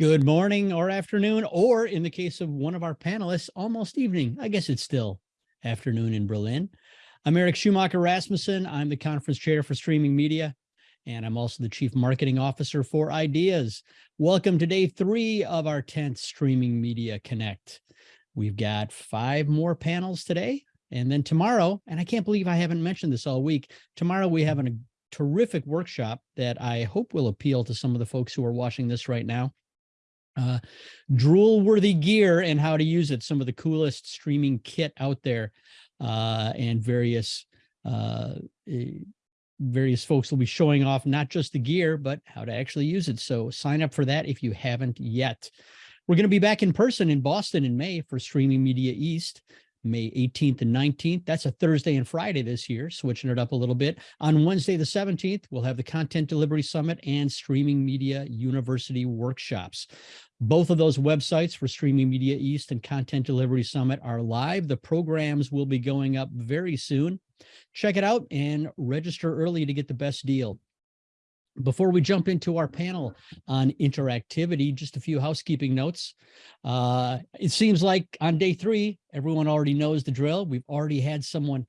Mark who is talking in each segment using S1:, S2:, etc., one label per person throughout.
S1: Good morning or afternoon, or in the case of one of our panelists, almost evening. I guess it's still afternoon in Berlin. I'm Eric Schumacher Rasmussen. I'm the conference chair for streaming media, and I'm also the chief marketing officer for id3as. Welcome to day three of our 10th Streaming Media Connect. We've got five more panels today, and then tomorrow, and I can't believe I haven't mentioned this all week, tomorrow we have a terrific workshop that I hope will appeal to some of the folks who are watching this right now uh, drool worthy gear and how to use it. Some of the coolest streaming kit out there uh, and various uh, eh, various folks will be showing off not just the gear, but how to actually use it. So sign up for that if you haven't yet. We're going to be back in person in Boston in May for Streaming Media East. May 18th and 19th. That's a Thursday and Friday this year, switching it up a little bit. On Wednesday, the 17th, we'll have the Content Delivery Summit and Streaming Media University workshops. Both of those websites for Streaming Media East and Content Delivery Summit are live. The programs will be going up very soon. Check it out and register early to get the best deal. Before we jump into our panel on interactivity, just a few housekeeping notes. Uh, it seems like on day three, everyone already knows the drill. We've already had someone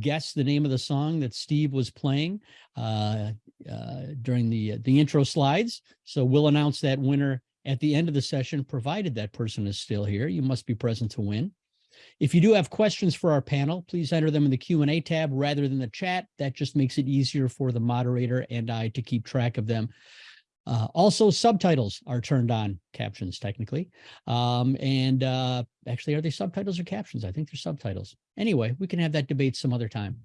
S1: guess the name of the song that Steve was playing uh, uh, during the, the intro slides. So we'll announce that winner at the end of the session, provided that person is still here. You must be present to win. If you do have questions for our panel, please enter them in the Q&A tab rather than the chat. That just makes it easier for the moderator and I to keep track of them. Uh, also, subtitles are turned on, captions technically. Um, and uh, actually, are they subtitles or captions? I think they're subtitles. Anyway, we can have that debate some other time.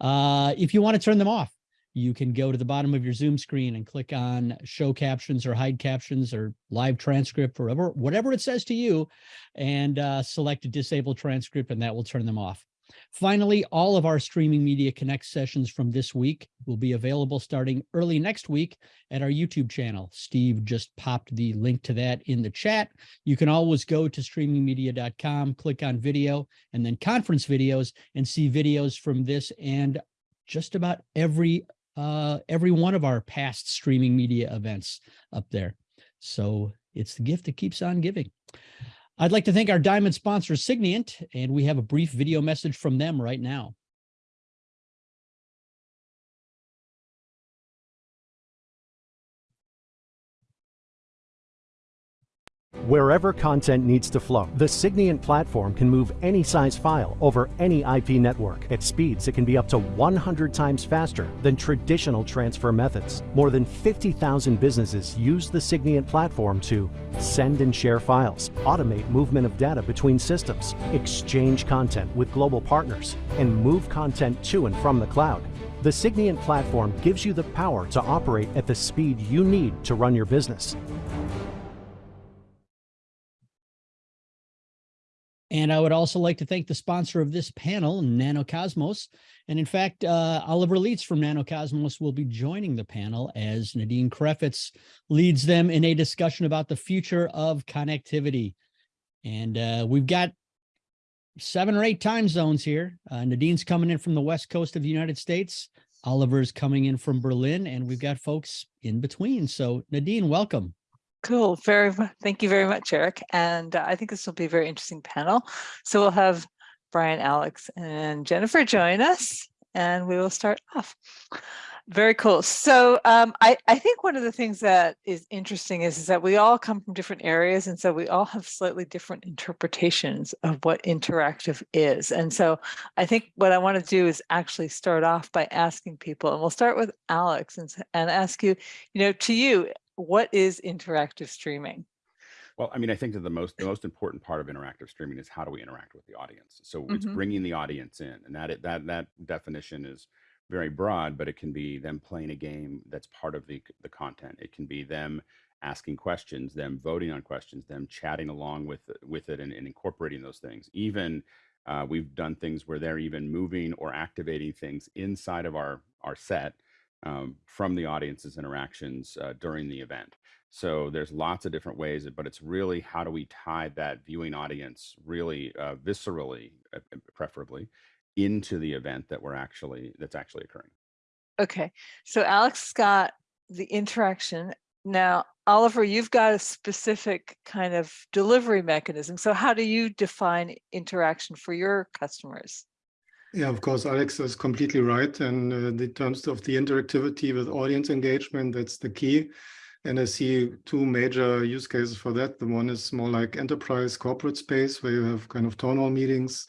S1: Uh, if you want to turn them off, you can go to the bottom of your Zoom screen and click on show captions or hide captions or live transcript, whatever, whatever it says to you, and uh, select disable transcript, and that will turn them off. Finally, all of our Streaming Media Connect sessions from this week will be available starting early next week at our YouTube channel. Steve just popped the link to that in the chat. You can always go to streamingmedia.com, click on video, and then conference videos, and see videos from this and just about every uh, every one of our past streaming media events up there. So it's the gift that keeps on giving. I'd like to thank our diamond sponsor, Signiant, and we have a brief video message from them right now.
S2: Wherever content needs to flow, the Signiant platform can move any size file over any IP network at speeds that can be up to 100 times faster than traditional transfer methods. More than 50,000 businesses use the Signiant platform to send and share files, automate movement of data between systems, exchange content with global partners, and move content to and from the cloud. The Signiant platform gives you the power to operate at the speed you need to run your business.
S1: And I would also like to thank the sponsor of this panel, Nanocosmos. And in fact, uh, Oliver Lietz from Nanocosmos will be joining the panel as Nadine Krefetz leads them in a discussion about the future of connectivity. And uh, we've got seven or eight time zones here. Uh, Nadine's coming in from the West Coast of the United States. Oliver's coming in from Berlin, and we've got folks in between. So Nadine, welcome.
S3: Cool. Very, thank you very much, Eric. And uh, I think this will be a very interesting panel. So we'll have Brian, Alex, and Jennifer join us, and we will start off. Very cool. So um, I, I think one of the things that is interesting is, is that we all come from different areas. And so we all have slightly different interpretations of what interactive is. And so I think what I want to do is actually start off by asking people, and we'll start with Alex and, and ask you, you know, to you, what is interactive streaming?
S4: Well, I mean, I think that the most the most important part of interactive streaming is how do we interact with the audience. So it's
S3: Mhm.
S4: bringing the audience in, and that it- that that definition is very broad, but it can be them playing a game that's part of the the content. It can be them asking questions, them voting on questions, them chatting along with with it, and, and incorporating those things. Even uh, we've done things where they're even moving or activating things inside of our our set um, from the audience's interactions uh, during the event. So there's lots of different ways, but it's really how do we tie that viewing audience really uh, viscerally, uh, uh, preferably, into the event that we're actually that's actually occurring.
S3: Okay, so Alex got the interaction Now, Oliver, you've got a specific kind of delivery mechanism. So how do you define interaction for your customers?
S5: Yeah, of course, Alex is completely right. And uh, in terms of the interactivity with audience engagement, that's the key. And I see two major use cases for that. The one is more like enterprise corporate space where you have kind of town hall meetings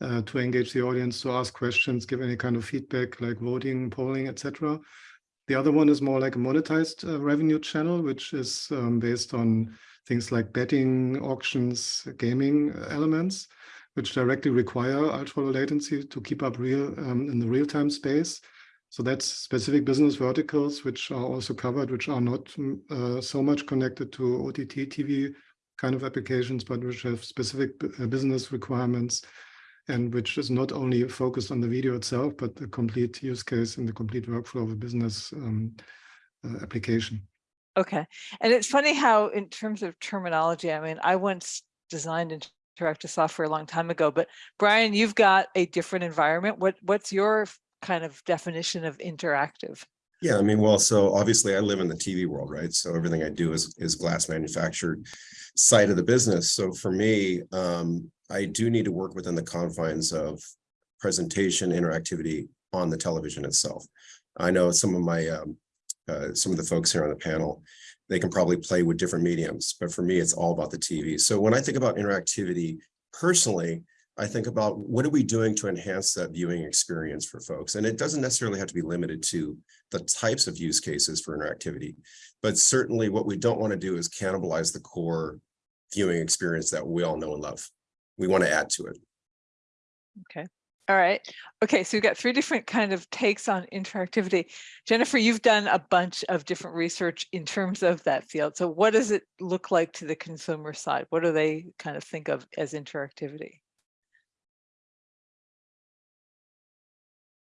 S5: uh, to engage the audience, to ask questions, give any kind of feedback like voting, polling, etc. The other one is more like a monetized uh, revenue channel, which is um, based on things like betting, auctions, gaming elements, which directly require ultra low latency to keep up real um, in the real-time space. So that's specific business verticals, which are also covered, which are not mm, uh, so much connected to OTT TV kind of applications, but which have specific uh, business requirements and which is not only focused on the video itself, but the complete use case and the complete workflow of a business um, uh, application.
S3: Okay. And it's funny how in terms of terminology, I mean, I once designed interactive software a long time ago, but Brian, you've got a different environment. What What's your kind of definition of interactive?
S6: Yeah, I mean, well, so obviously I live in the TV world, right? So everything I do is is glass manufactured side of the business. So for me, um, I do need to work within the confines of presentation interactivity on the television itself. I know some of my um, uh, some of the folks here on the panel, they can probably play with different mediums, but for me, it's all about the TV. So when I think about interactivity personally, I think about what are we doing to enhance that viewing experience for folks? And it doesn't necessarily have to be limited to the types of use cases for interactivity, but certainly what we don't want to do is cannibalize the core viewing experience that we all know and love. We want to add to it.
S3: Okay. All right. Okay, so we've got three different kind of takes on interactivity. Jennifer, you've done a bunch of different research in terms of that field. So what does it look like to the consumer side? What do they kind of think of as interactivity?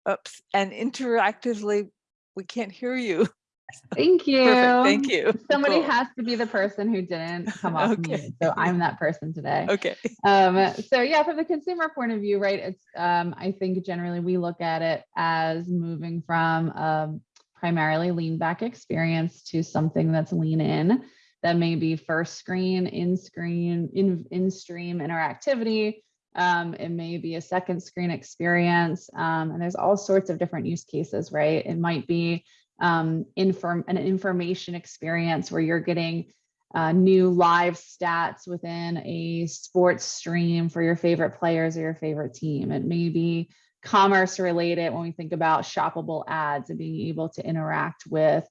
S3: Oops, and interactively, we can't hear you.
S7: Thank you.
S3: Perfect, thank you.
S7: Somebody
S3: Cool.
S7: has to be the person who didn't come off
S3: Okay.
S7: mute. So I'm that person today.
S3: Okay.
S7: Um, so yeah, from the consumer point of view, right, it's, um, I think generally we look at it as moving from, um, primarily lean back experience to something that's lean in. That may be first screen, in screen, in, in stream interactivity. Um, it may be a second screen experience. Um, and there's all sorts of different use cases, right? It might be um, inform an information experience where you're getting uh, new live stats within a sports stream for your favorite players or your favorite team. It may be commerce related when we think about shoppable ads and being able to interact with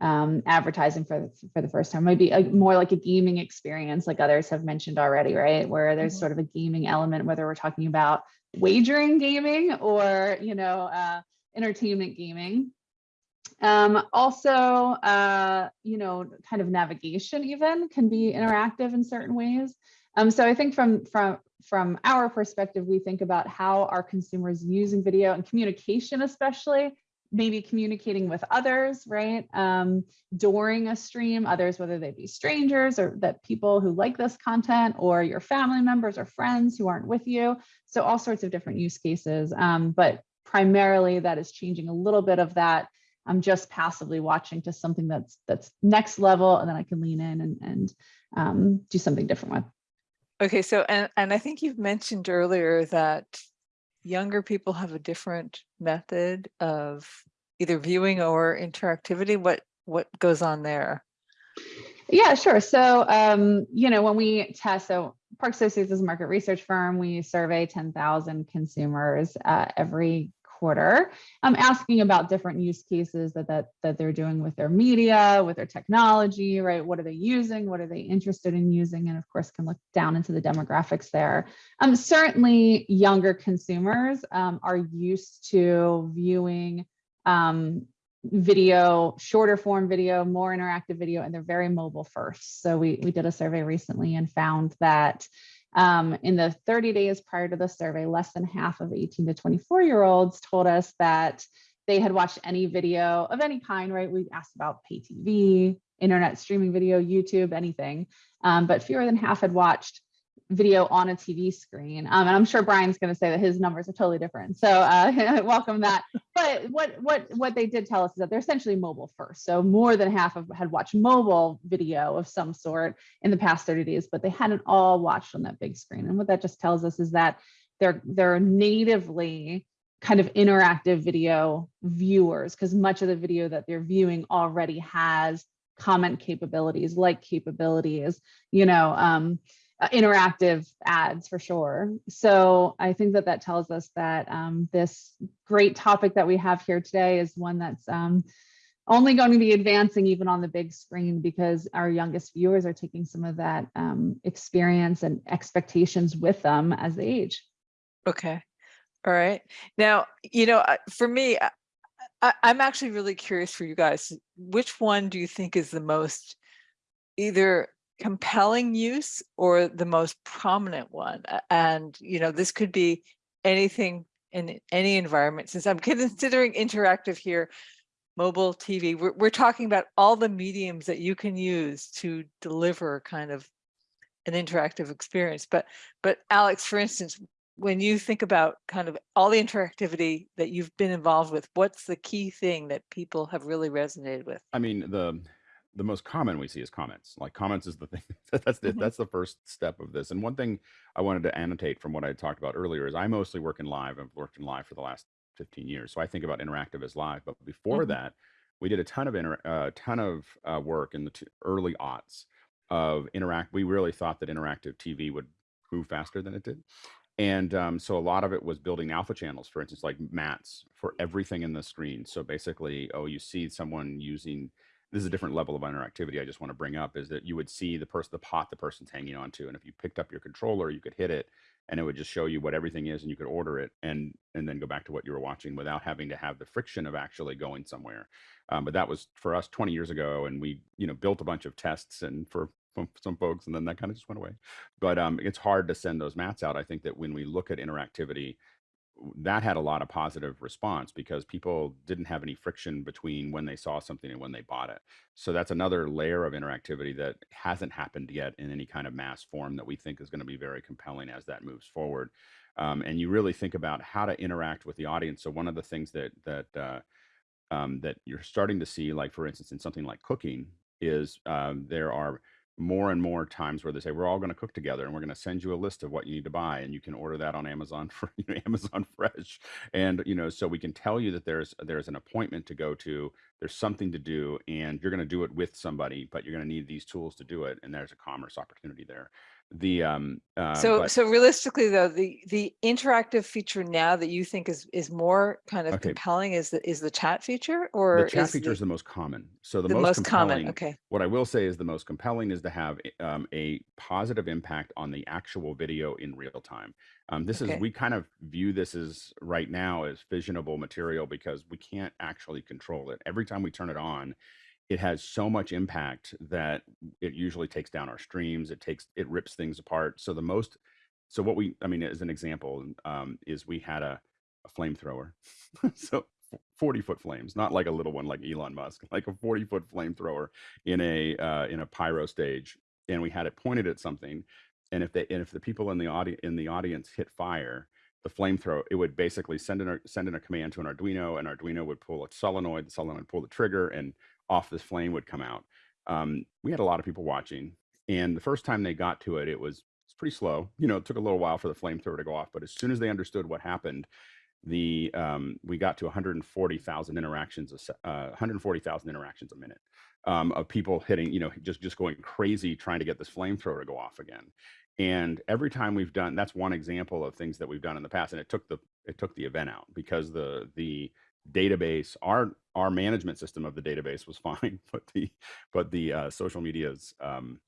S7: um, advertising for the, for the first time. Maybe a, more like a gaming experience, like others have mentioned already, right? Where there's
S3: Mhm.
S7: sort of a gaming element, whether we're talking about wagering gaming or you know uh, entertainment gaming. Um, also, uh, you know, kind of navigation even can be interactive in certain ways. Um, so I think from from from our perspective, we think about how are consumers using video and communication, especially maybe communicating with others, right? Um, during a stream, others, whether they be strangers or that people who like this content or your family members or friends who aren't with you. So all sorts of different use cases. Um, but primarily that is changing a little bit of that I'm just passively watching to something that's that's next level, and then I can lean in and and um, do something different with.
S3: Okay, so and and I think you've mentioned earlier that younger people have a different method of either viewing or interactivity. What what goes on there?
S7: Yeah, sure. So um, you know when we test, so Parks Associates is a market research firm. We survey 10,000 consumers uh, every quarter i'm asking about different use cases that, that that they're doing with their media with their technology right? What are they using? What are they interested in using? And of course can look down into the demographics there. Um certainly younger consumers um, are used to viewing um, video shorter form video more interactive video and they're very mobile first. So we we did a survey recently and found that um, in the 30 days prior to the survey, less than half of 18 to 24 year olds told us that they had watched any video of any kind, right? We asked about pay TV, internet streaming video, YouTube, anything. Um, but fewer than half had watched video on a TV screen. Um, and I'm sure Brian's going to say that his numbers are totally different. So uh, welcome that. But what what what they did tell us is that they're essentially mobile first. So more than half of had watched mobile video of some sort in the past 30 days, but they hadn't all watched on that big screen. And what that just tells us is that they're they're natively kind of interactive video viewers because much of the video that they're viewing already has comment capabilities, like capabilities, you know, um, uh, interactive ads for sure. So I think that that tells us that um, this great topic that we have here today is one that's um, only going to be advancing even on the big screen because our youngest viewers are taking some of that um, experience and expectations with them as they age.
S3: Okay. All right. Now, you know, uh, for me, I, I, I'm actually really curious for you guys. Which one do you think is the most either compelling use or the most prominent one? And, you know, this could be anything in any environment. Since I'm considering interactive here, mobile TV, we're, we're talking about all the mediums that you can use to deliver kind of an interactive experience. But, but Alex, for instance, when you think about kind of all the interactivity that you've been involved with, what's the key thing that people have really resonated with?
S4: I mean, the the most common we see is comments. Like comments is the thing that's the,
S3: Mhm.
S4: that's the first step of this. And one thing I wanted to annotate from what I talked about earlier is I mostly work in live. I've worked in live for the last 15 years, so I think about interactive as live. But before
S3: Mhm.
S4: that, we did a ton of inter- uh, ton of uh, work in the t- early aughts of interact. We really thought that interactive TV would move faster than it did. And um, so a lot of it was building alpha channels, for instance, like mats for everything in the screen. So basically, oh, you see someone using this is a different level of interactivity I just want to bring up is that you would see the person, the pot the person's hanging onto. And if you picked up your controller, you could hit it and it would just show you what everything is and you could order it and and then go back to what you were watching without having to have the friction of actually going somewhere. Um, but that was for us 20 years ago and we, you know, built a bunch of tests and for some- folks and then that kind of just went away. But um, it's hard to send those mats out. I think that when we look at interactivity, that had a lot of positive response because people didn't have any friction between when they saw something and when they bought it. So that's another layer of interactivity that hasn't happened yet in any kind of mass form that we think is going to be very compelling as that moves forward. Um, and you really think about how to interact with the audience. So one of the things that that uh, um, that you're starting to see, like for instance, in something like cooking, is um, there are more and more times where they say we're all going to cook together and we're going to send you a list of what you need to buy and you can order that on amazon for you know, amazon fresh. And you know so we can tell you that there's there's an appointment to go to there's something to do and you're going to do it with somebody but you're going to need these tools to do it and there's a commerce opportunity there the um uh,
S3: So,
S4: but-
S3: so realistically though, the, the interactive feature now that you think is, is more kind of
S4: Okay.
S3: compelling is the, is the chat feature or?
S4: the chat feature is the most common so the,
S3: The
S4: most,
S3: most common, okay.
S4: what I will say is the most compelling is to have a- um, a positive impact on the actual video in real time. Um, this
S3: Okay.
S4: is we kind of view this as right now as fissionable material because we can't actually control it. Every time we turn it on, it has so much impact that it usually takes down our streams. It takes it rips things apart. So the most so what we I mean as an example um, is we had a, a flamethrower. so 40 foot flames, not like a little one like Elon Musk, like a 40 foot flamethrower in a uh, in a pyro stage, and we had it pointed at something, and if they and if the people in the audience in the audience hit fire, the flamethrower it would basically send in a send in a command to an Arduino, and Arduino would pull a solenoid, the solenoid would pull the trigger, and off this flame would come out. Um, we had a lot of people watching, and the first time they got to it, it was it's pretty slow. You know, it took a little while for the flamethrower to go off, but as soon as they understood what happened, the um, we got to 140,000 interactions, a uh, 140,000 interactions a minute um, of people hitting, you know, just just going crazy trying to get this flamethrower to go off again. And every time we've done, that's one example of things that we've done in the past, and it took the it took the event out because the the database our our management system of the database was fine but the but the uh, social media's um,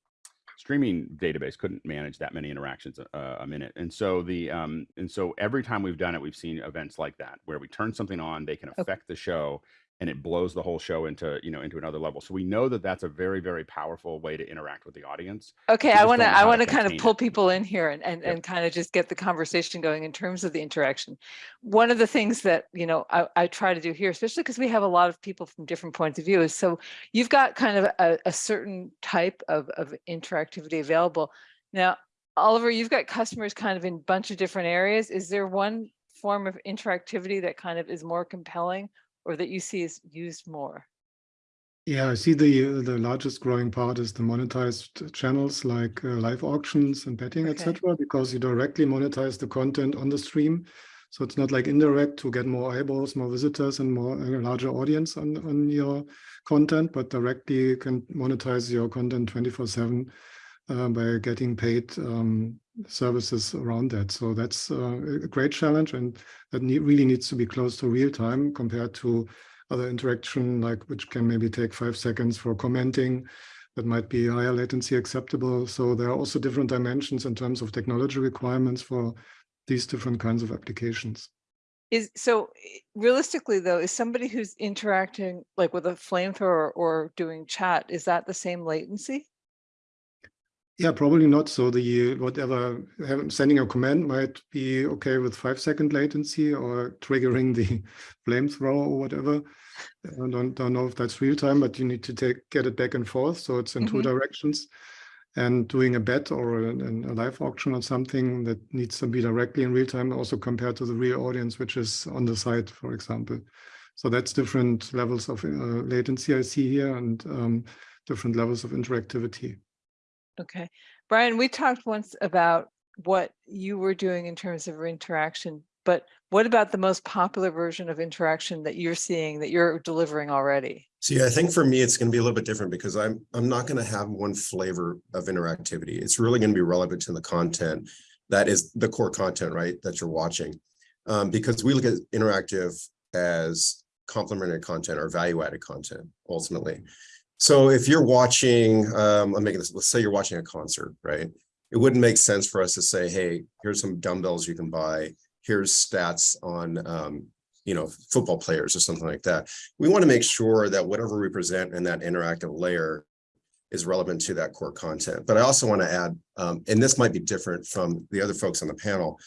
S4: streaming database couldn't manage that many interactions a, a minute. And so the um and so every time we've done it we've seen events like that where we turn something on they can affect the show and it blows the whole show into you know into another level so we know that that's a very very powerful way to interact with the audience
S3: Okay, I want to, I want to kind of pull
S4: it.
S3: people in here and, and,
S4: Yep.
S3: and kind of just get the conversation going in terms of the interaction. One of the things that, you know, I, I try to do here, especially because we have a lot of people from different points of view is so you've got kind of a, a certain type of, of interactivity available. Now, Oliver, you've got customers kind of in a bunch of different areas. Is there one form of interactivity that kind of is more compelling or that you see is used more?
S5: Yeah, I see the the largest growing part is the monetized channels like uh, live auctions and betting,
S3: Okay.
S5: etc. Because you directly monetize the content on the stream, so it's not like indirect to get more eyeballs, more visitors, and more a larger audience on on your content, but directly you can monetize your content 24/7 uh, by getting paid um, services around that. So that's uh, a great challenge, and that really needs to be close to real time compared to other interaction, like which can maybe take five seconds for commenting, that might be higher latency acceptable. So there are also different dimensions in terms of technology requirements for these different kinds of applications.
S3: Is so realistically though, is somebody who's interacting like with a flamethrower or doing chat, is that the same latency?
S5: Yeah, probably not. So the whatever sending a command might be okay with five second latency or triggering the flamethrower or whatever. I don't, don't know if that's real time, but you need to take get it back and forth. So it's in two
S3: Mhm.
S5: directions. And doing a bet or a, a live auction or something that needs to be directly in real time, also compared to the real audience, which is on the site, for example. So that's different levels of uh, latency I see here and um, different levels of interactivity.
S3: Okay. Brian, we talked once about what you were doing in terms of interaction, but what about the most popular version of interaction that you're seeing that you're delivering already?
S6: See, I think for me, it's going to be a little bit different because I'm, I'm not going to have one flavor of interactivity. It's really going to be relevant to the content that is the core content, right, that you're watching. Um, because we look at interactive as complementary content or value-added content, ultimately. So if you're watching, um, I'm making this, let's say you're watching a concert, right? It wouldn't make sense for us to say, hey, here's some dumbbells you can buy. Here's stats on, um, you know, football players or something like that we want to make sure that whatever we present in that interactive layer is relevant to that core content. But I also want to add, um, and this might be different from the other folks on the panel.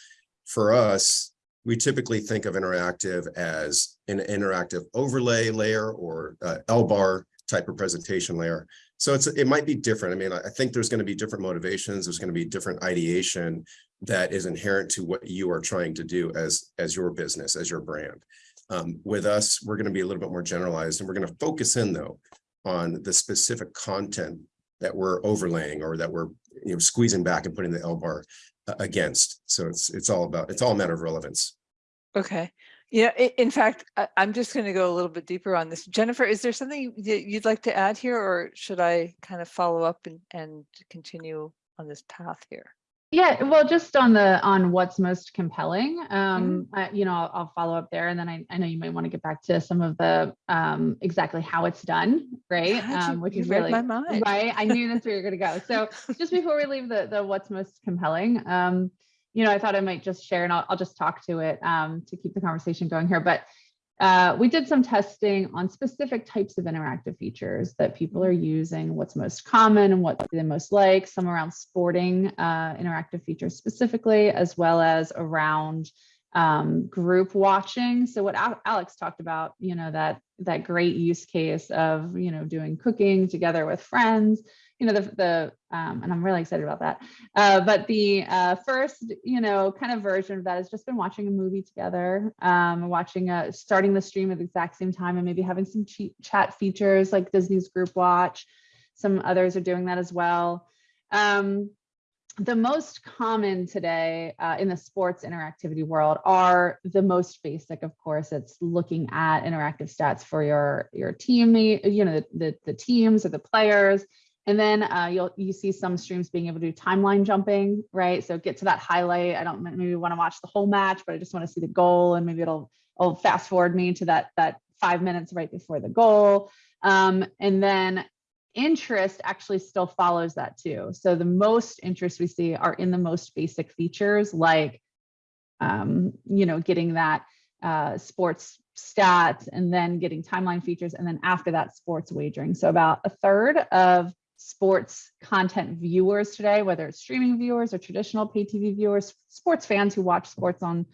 S6: For us, we typically think of interactive as an interactive overlay layer or uh, L-bar type of presentation layer. So it's it might be different. I mean, I think there's going to be different motivations. There's going to be different ideation that is inherent to what you are trying to do as as your business, as your brand. Um, with us, we're going to be a little bit more generalized and we're going to focus in though on the specific content that we're overlaying or that we're you know squeezing back and putting the L bar uh, against. So it's it's all about it's all a matter of relevance.
S3: Okay. Yeah, in fact, I, I'm just going to go a little bit deeper on this. Jennifer, is there something that you'd like to add here or should I kind of follow up and, and continue on this path here?
S7: Yeah, well, just on the on what's most compelling, um, I- you know, I'll, I'll follow up there, and then I, I know you might want to get back to some of the um, exactly how it's done, right? Um, which is
S3: read
S7: really
S3: my mind.
S7: right. I knew that's where you're going to go. So just before we leave the the what's most compelling, um, you know, I thought I might just share, and I'll, I'll just talk to it um, to keep the conversation going here, but. Uh, we did some testing on specific types of interactive features that people are using, what's most common and what they most like, some around sporting uh, interactive features specifically, as well as around um, group watching. So what Alex talked about, you know, that that great use case of, you know, doing cooking together with friends, you know, the, the um, and I'm really excited about that. Uh, but the uh, first, you know, kind of version of that has just been watching a movie together, um, watching a, starting the stream at the exact same time and maybe having some chat features like Disney's group watch. Some others are doing that as well. Um, the most common today uh, in the sports interactivity world are the most basic of course it's looking at interactive stats for your your teammate you know the, the, the teams or the players and then uh, you'll you see some streams being able to do timeline jumping right so get to that highlight i don't maybe want to watch the whole match but i just want to see the goal and maybe it'll it'll fast forward me to that that five minutes right before the goal um, and then interest actually still follows that too. So the most interest we see are in the most basic features like, um, you know, getting that uh, sports stats and then getting timeline features. And then after that, sports wagering. So about a third of sports content viewers today, whether it's streaming viewers or traditional pay TV viewers, sports fans who watch sports on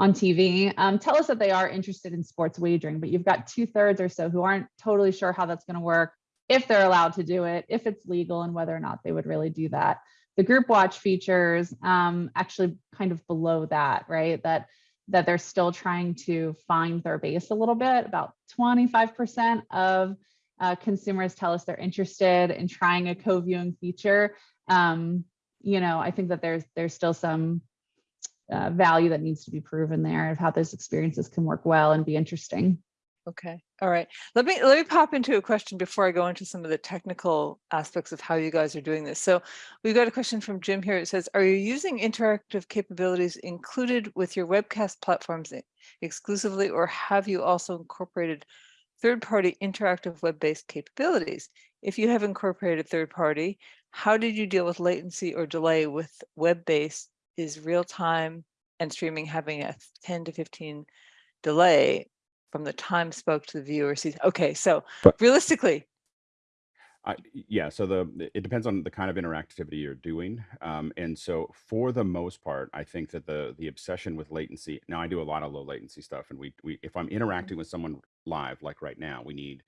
S7: on TV, um, tell us that they are interested in sports wagering, but you've got two thirds or so who aren't totally sure how that's going to work if they're allowed to do it, if it's legal and whether or not they would really do that. the group watch features um, actually kind of below that, right? That that they're still trying to find their base a little bit. About 25% of uh, consumers tell us they're interested in trying a co-viewing feature. Um, you know, I think that there's there's still some uh, value that needs to be proven there of how those experiences can work well and be interesting.
S3: Okay, all right. Let me let me pop into a question before I go into some of the technical aspects of how you guys are doing this. So we've got a question from Jim here. It says, are you using interactive capabilities included with your webcast platforms exclusively, or have you also incorporated third-party interactive web-based capabilities? If you have incorporated third-party, how did you deal with latency or delay with web-based? Is real-time and streaming having a 10 to 15 delay from the time spoke to the viewer sees okay so realistically
S4: I, yeah, so the it depends on the kind of interactivity you're doing, um, and so for the most part, I think that the the obsession with latency. Now, I do a lot of low latency stuff, and we we if I'm interacting with someone live, like right now, we need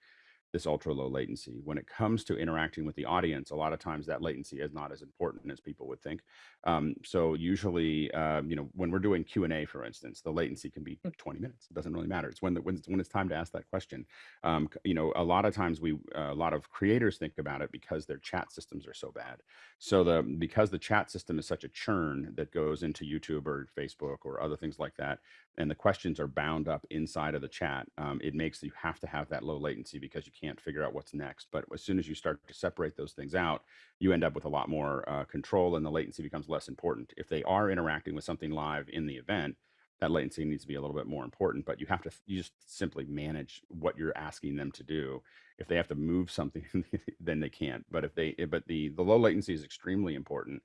S4: this ultra low latency. When it comes to interacting with the audience, a lot of times that latency is not as important as people would think. Um, so usually, um, you know, when we're doing Q and A, for instance, the latency can be 20 minutes. It doesn't really matter. It's when the, when it's, when it's time to ask that question. Um, you know, a lot of times we, uh, a lot of creators think about it because their chat systems are so bad. So the because the chat system is such a churn that goes into YouTube or Facebook or other things like that, and the questions are bound up inside of the chat, um, it makes you have to have that low latency because you can't figure out what's next. But as soon as you start to separate those things out, you end up with a lot more uh, control and the latency becomes less important. If they are interacting with something live in the event, that latency needs to be a little bit more important, but you have to, you just simply manage what you're asking them to do. If they have to move something, then they can't. But if they, but the, the low latency is extremely important.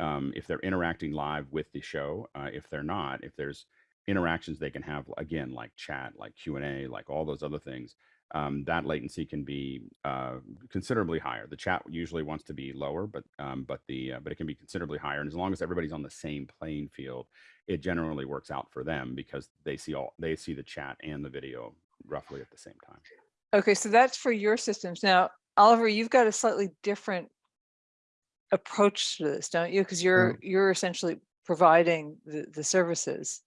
S4: Um, if they're interacting live with the show, uh, if they're not, if there's interactions they can have, again, like chat, like Q and A, like all those other things, um, that latency can be uh, considerably higher. The chat usually wants to be lower, but um, but the uh, but it can be considerably higher. And as long as everybody's on the same playing field, it generally works out for them because they see all they see the chat and the video roughly at the same time.
S3: okay so that's for your systems now oliver you've got a slightly different approach to this don't you because you're you're essentially providing the, the services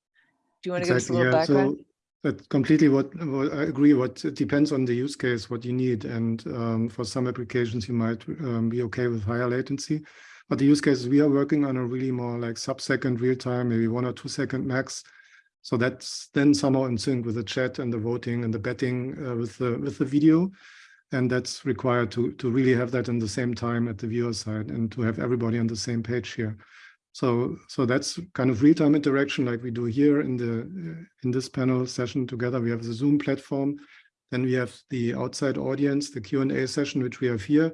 S3: you want to give us a
S5: Exactly,
S3: little
S5: yeah.
S3: background
S5: So that's completely what, what I agree. What it depends on the use case, what you need. And um, for some applications, you might um, be okay with higher latency. But the use cases we are working on are really more like sub-second real time, maybe one or two second max. So that's then somehow in sync with the chat and the voting and the betting uh, with the with the video. And that's required to to really have that in the same time at the viewer side and to have everybody on the same page here. So, so that's kind of real-time interaction like we do here in the in this panel session together. We have the Zoom platform, then we have the outside audience, the Q and A session, which we have here.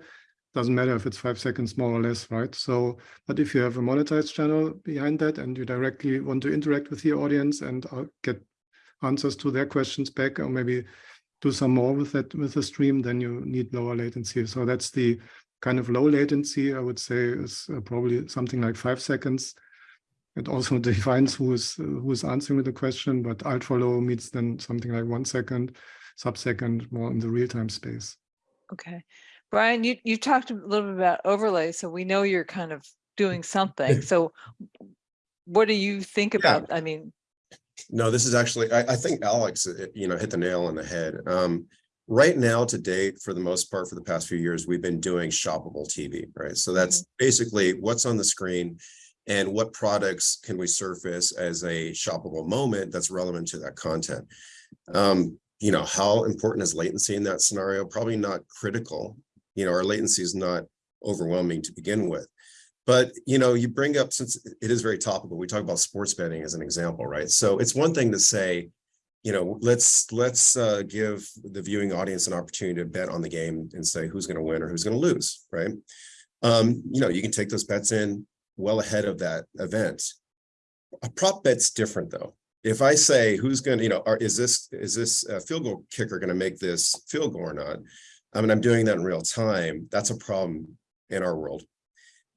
S5: Doesn't matter if it's five seconds more or less, right? So, but if you have a monetized channel behind that and you directly want to interact with the audience and uh, get answers to their questions back, or maybe do some more with that with the stream, then you need lower latency. So that's the kind of low latency, I would say, is uh, probably something like five seconds. It also defines who is uh, who is answering the question, but ultra low means then something like one second, sub-second, more in the real-time space.
S3: okay brian you you talked a little bit about overlay so we know you're kind of doing something so what do you think
S6: Yeah.
S3: about i mean
S6: No, this is actually, I, I think Alex, uh, you know, hit the nail on the head. Um, right now to date, for the most part, for the past few years, we've been doing shoppable TV, right? So that's basically what's on the screen and what products can we surface as a shoppable moment that's relevant to that content. Um, you know, how important is latency in that scenario? Probably not critical. You know, our latency is not overwhelming to begin with. But, you know, you bring up, since it is very topical, we talk about sports betting as an example, right? So it's one thing to say, you know, let's, let's uh, give the viewing audience an opportunity to bet on the game and say who's going to win or who's going to lose, right? Um, you know, you can take those bets in well ahead of that event. A prop bet's different though. If I say who's going to, you know, are, is this, is this uh, field goal kicker going to make this field goal or not? I mean, I'm doing that in real time. That's a problem in our world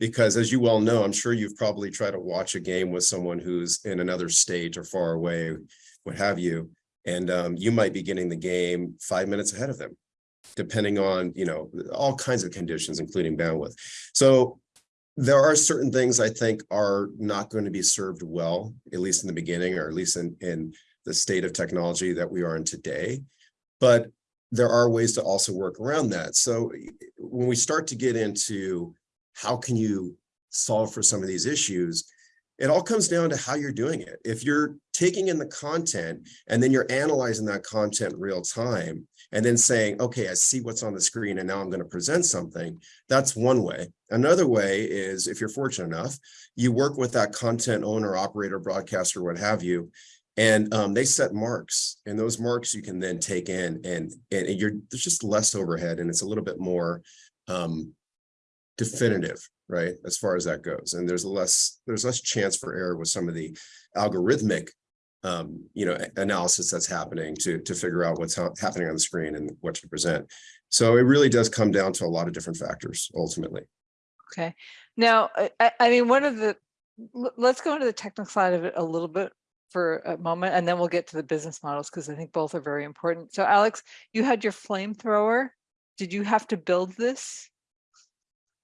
S6: because as you well know, I'm sure you've probably tried to watch a game with someone who's in another state or far away, what have you, and um, you might be getting the game five minutes ahead of them, depending on, you know, all kinds of conditions, including bandwidth. So there are certain things I think are not going to be served well, at least in the beginning, or at least in, in the state of technology that we are in today. But there are ways to also work around that. So when we start to get into how can you solve for some of these issues, it all comes down to how you're doing it. If you're taking in the content and then you're analyzing that content real time and then saying, okay, I see what's on the screen and now I'm going to present something, that's one way. Another way is if you're fortunate enough, you work with that content owner, operator, broadcaster, what have you, and um, they set marks and those marks you can then take in and, and you're there's just less overhead and it's a little bit more um, definitive right as far as that goes and there's less there's less chance for error with some of the algorithmic um, you know analysis that's happening to to figure out what's ha happening on the screen and what to present so it really does come down to a lot of different factors ultimately
S3: Okay. Now, I- I, mean, one of the, let's go into the technical side of it a little bit for a moment, and then we'll get to the business models because I think both are very important. So Alex, you had your flamethrower. Did you have to build this?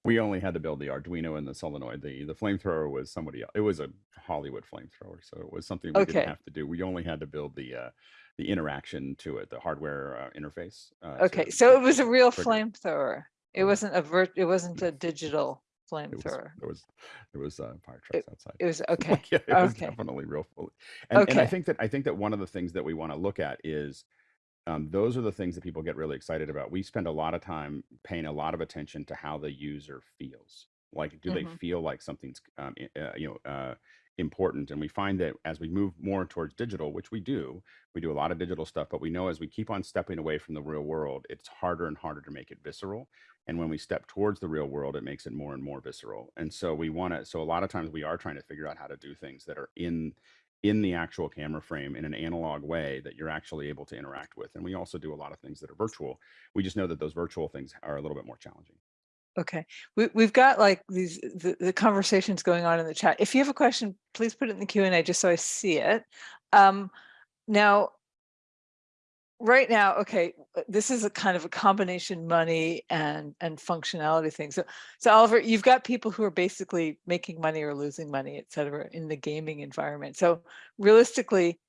S4: We only had to build the Arduino and the solenoid. The the flamethrower was somebody else. It was a Hollywood flamethrower, so it was something we
S3: Okay.
S4: didn't have to do. We only had to build the uh, the interaction to it, the hardware uh, interface. Uh,
S3: Okay,
S4: to-
S3: so it was a real flamethrower. It
S4: Mhm.
S3: wasn't a vert, it wasn't a digital
S4: It was
S3: flamethrower.
S4: there was there was uh, fire trucks outside.
S3: It was, okay,
S4: yeah, it was
S3: okay.
S4: definitely real. And, and I think that I think that one of the things that we want to look at is um, those are the things that people get really excited about. We spend a lot of time paying a lot of attention to how the user feels. Like, do they
S3: Mhm.
S4: feel like something's um, uh, you know uh, important? And we find that as we move more towards digital, which we do, we do a lot of digital stuff. But we know as we keep on stepping away from the real world, it's harder and harder to make it visceral. And when we step towards the real world, it makes it more and more visceral. And so we want to. So a lot of times we are trying to figure out how to do things that are in in the actual camera frame in an analog way that you're actually able to interact with. And we also do a lot of things that are virtual. We just know that those virtual things are a little bit more challenging.
S3: Okay, we, we've got like these, the, the conversations going on in the chat. If you have a question, please put it in the Q and A just so I see it. Um, now, right now, okay, uh, this is a kind of a combination money and, and functionality thing. So, so Oliver, you've got people who are basically making money or losing money, et cetera, in the gaming environment. So realistically,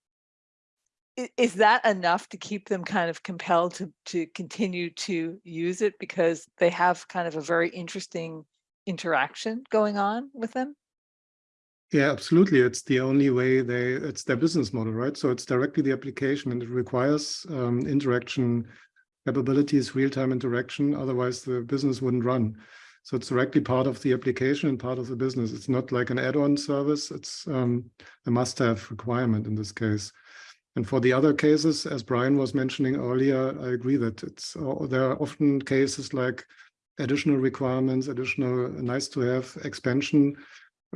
S3: is that enough to keep them kind of compelled to to continue to use it because they have kind of a very interesting interaction going on with them?
S5: Yeah, absolutely. It's the only way they, it's their business model, right? So it's directly the application and it requires um, interaction capabilities, real-time interaction. Otherwise, the business wouldn't run. So it's directly part of the application and part of the business. It's not like an add-on service. It's um, a must-have requirement in this case. And for the other cases, as Brian was mentioning earlier, I agree that it's uh, there are often cases like additional requirements, additional nice to have expansion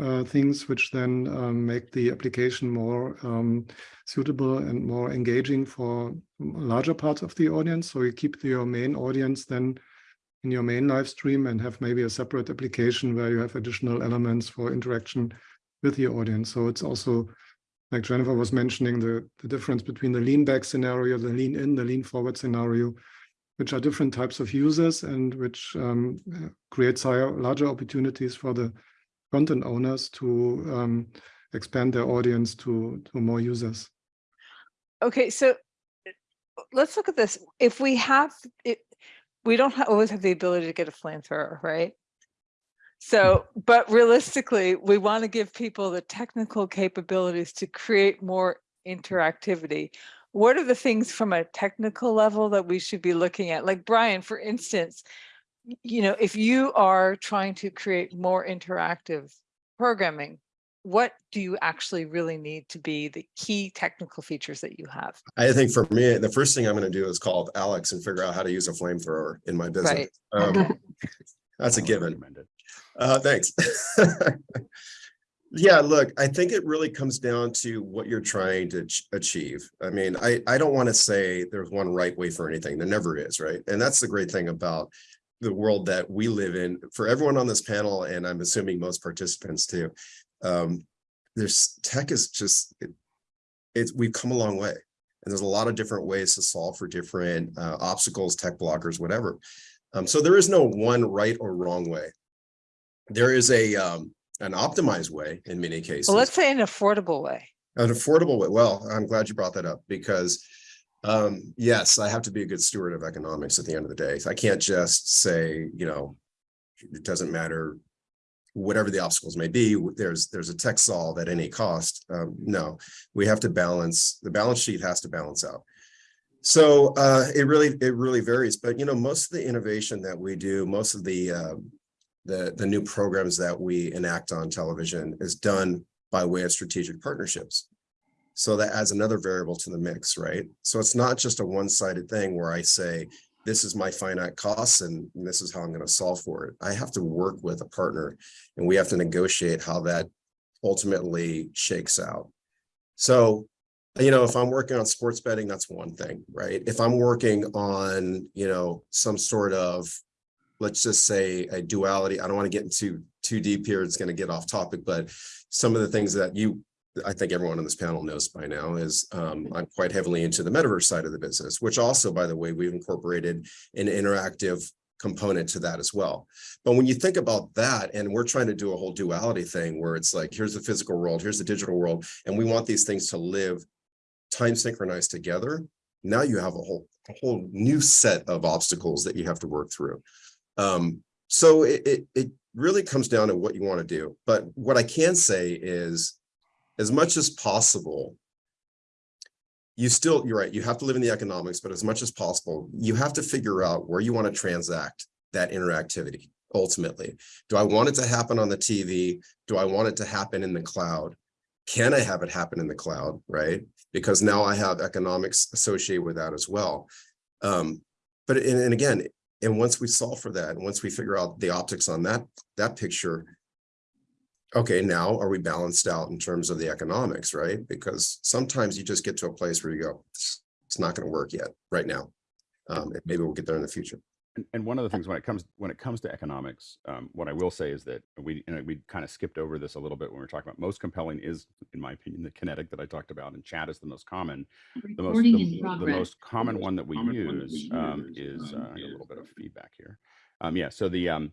S5: uh, things which then um, make the application more um, suitable and more engaging for larger parts of the audience. So you keep your main audience then in your main live stream and have maybe a separate application where you have additional elements for interaction with your audience. So it's also like Jennifer was mentioning the, the difference between the lean back scenario, the lean in, the lean forward scenario, which are different types of users and which um, creates higher, larger opportunities for the content owners to um, expand their audience to, to more users.
S3: Okay, so let's look at this. If we have it, we don't always have the ability to get a flamethrower, right? So, but realistically, we want to give people the technical capabilities to create more interactivity. What are the things from a technical level that we should be looking at? Like Brian, for instance, you know, if you are trying to create more interactive programming, what do you actually really need to be the key technical features that you have?
S6: I think for me, the first thing I'm going to do is call up Alex and figure out how to use a flamethrower in my business. Um, that's a given. Uh, thanks. Yeah, look, I think it really comes down to what you're trying to ach- achieve. I mean, I, I don't want to say there's one right way for anything. There never is, right? And that's the great thing about the world that we live in. For everyone on this panel, and I'm assuming most participants too, um, there's tech is just, it, it's, we've come a long way. And there's a lot of different ways to solve for different uh, obstacles, tech blockers, whatever. Um, so there is no one right or wrong way. there is a um, an optimized way in many cases.
S3: Well, let's say an affordable way.
S6: An affordable way. Well, I'm glad you brought that up because um, yes, I have to be a good steward of economics at the end of the day. I can't just say, you know, it doesn't matter whatever the obstacles may be, there's there's a tech solve at any cost. Um, no, we have to balance, the balance sheet has to balance out. So uh, it really, it really varies. But, you know, most of the innovation that we do, most of the, uh, the, the new programs that we enact on television is done by way of strategic partnerships. So that adds another variable to the mix, right? So it's not just a one-sided thing where I say, this is my finite costs and this is how I'm going to solve for it. I have to work with a partner and we have to negotiate how that ultimately shakes out. So you know, if I'm working on sports betting, that's one thing, right? If I'm working on, you know, some sort of, let's just say a duality, I don't want to get into too deep here, it's going to get off topic, but some of the things that you, I think everyone on this panel knows by now is um, I'm quite heavily into the metaverse side of the business, which also, by the way, we've incorporated an interactive component to that as well. But when you think about that, and we're trying to do a whole duality thing where it's like, here's the physical world, here's the digital world, and we want these things to live time synchronized together, now you have a whole a whole new set of obstacles that you have to work through. Um, so it, it, it really comes down to what you want to do. But what I can say is, as much as possible, you still, you're right, you have to live in the economics, but as much as possible, you have to figure out where you want to transact that interactivity ultimately. Do I want it to happen on the TV? Do I want it to happen in the cloud? Can I have it happen in the cloud, right? Because now I have economics associated with that as well. Um, but and, and again, and once we solve for that, and once we figure out the optics on that that picture, okay, now are we balanced out in terms of the economics, right? Because sometimes you just get to a place where you go, it's not going to work yet right now. Um, and maybe we'll get there in the future.
S4: And, and one of the things when it comes when it comes to economics, um, what I will say is that we you know, we kind of skipped over this a little bit when we are talking about most compelling is, in my opinion, the kinetic that I talked about, and chat is the most common. The most
S8: Recording
S4: the,
S8: in
S4: the most common one that we use um, is uh, I a little bit of feedback here. Um, yeah, so the um,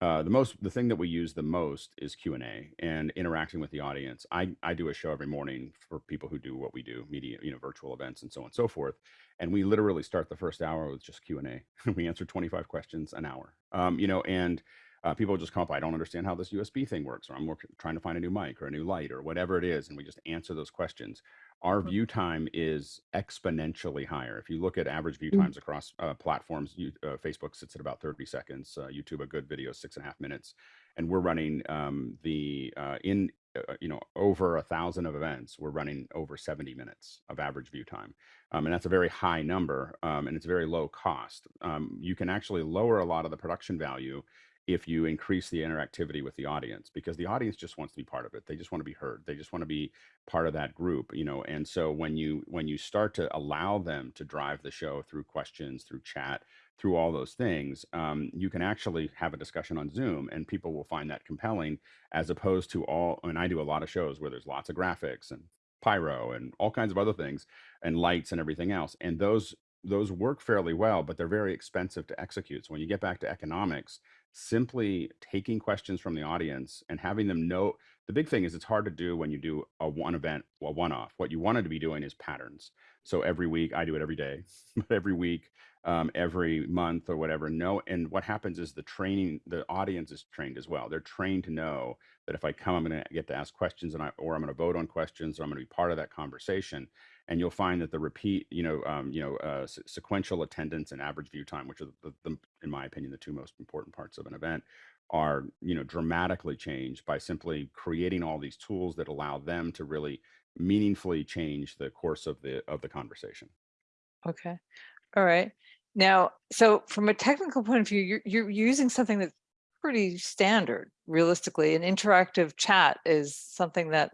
S4: uh, the most the thing that we use the most is q&a and interacting with the audience. I i do a show every morning for people who do what we do media you know virtual events and so on and so forth and we literally start the first hour with just q&a we answer 25 questions an hour um, you know and uh, people just come up i don't understand how this usb thing works or i'm trying to find a new mic or a new light or whatever it is and we just answer those questions our view time is exponentially higher. If you look at average view
S8: Mm.
S4: times across uh, platforms, you, uh, Facebook sits at about 30 seconds, uh, YouTube, a good video, six and a half minutes. And we're running um, the, uh, in, uh, you know, over a thousand of events, we're running over 70 minutes of average view time. Um, and that's a very high number um, and it's very low cost. Um, you can actually lower a lot of the production value if you increase the interactivity with the audience because the audience just wants to be part of it. They just want to be heard. They just want to be part of that group you know? And so when you when you start to allow them to drive the show through questions through chat through all those things um, you can actually have a discussion on zoom and people will find that compelling as opposed to all mean, i do a lot of shows where there's lots of graphics and pyro and all kinds of other things and lights and everything else and those those work fairly well but they're very expensive to execute. So when you get back to economics simply taking questions from the audience and having them know the big thing is it's hard to do when you do a one event a one off what you wanted to be doing is patterns. So every week i do it every day but every week um, every month or whatever no and what happens is the training the audience is trained as well. They're trained to know that if i come i'm going to get to ask questions and i or i'm going to vote on questions or i'm going to be part of that conversation and you'll find that the repeat, you know, um, you know, uh, se- sequential attendance and average view time, which are the, the, in my opinion, the two most important parts of an event, are you know dramatically changed by simply creating all these tools that allow them to really meaningfully change the course of the of the conversation.
S3: Okay. All right. Now, so from a technical point of view, you're, you're using something that's pretty standard, realistically. An interactive chat is something that,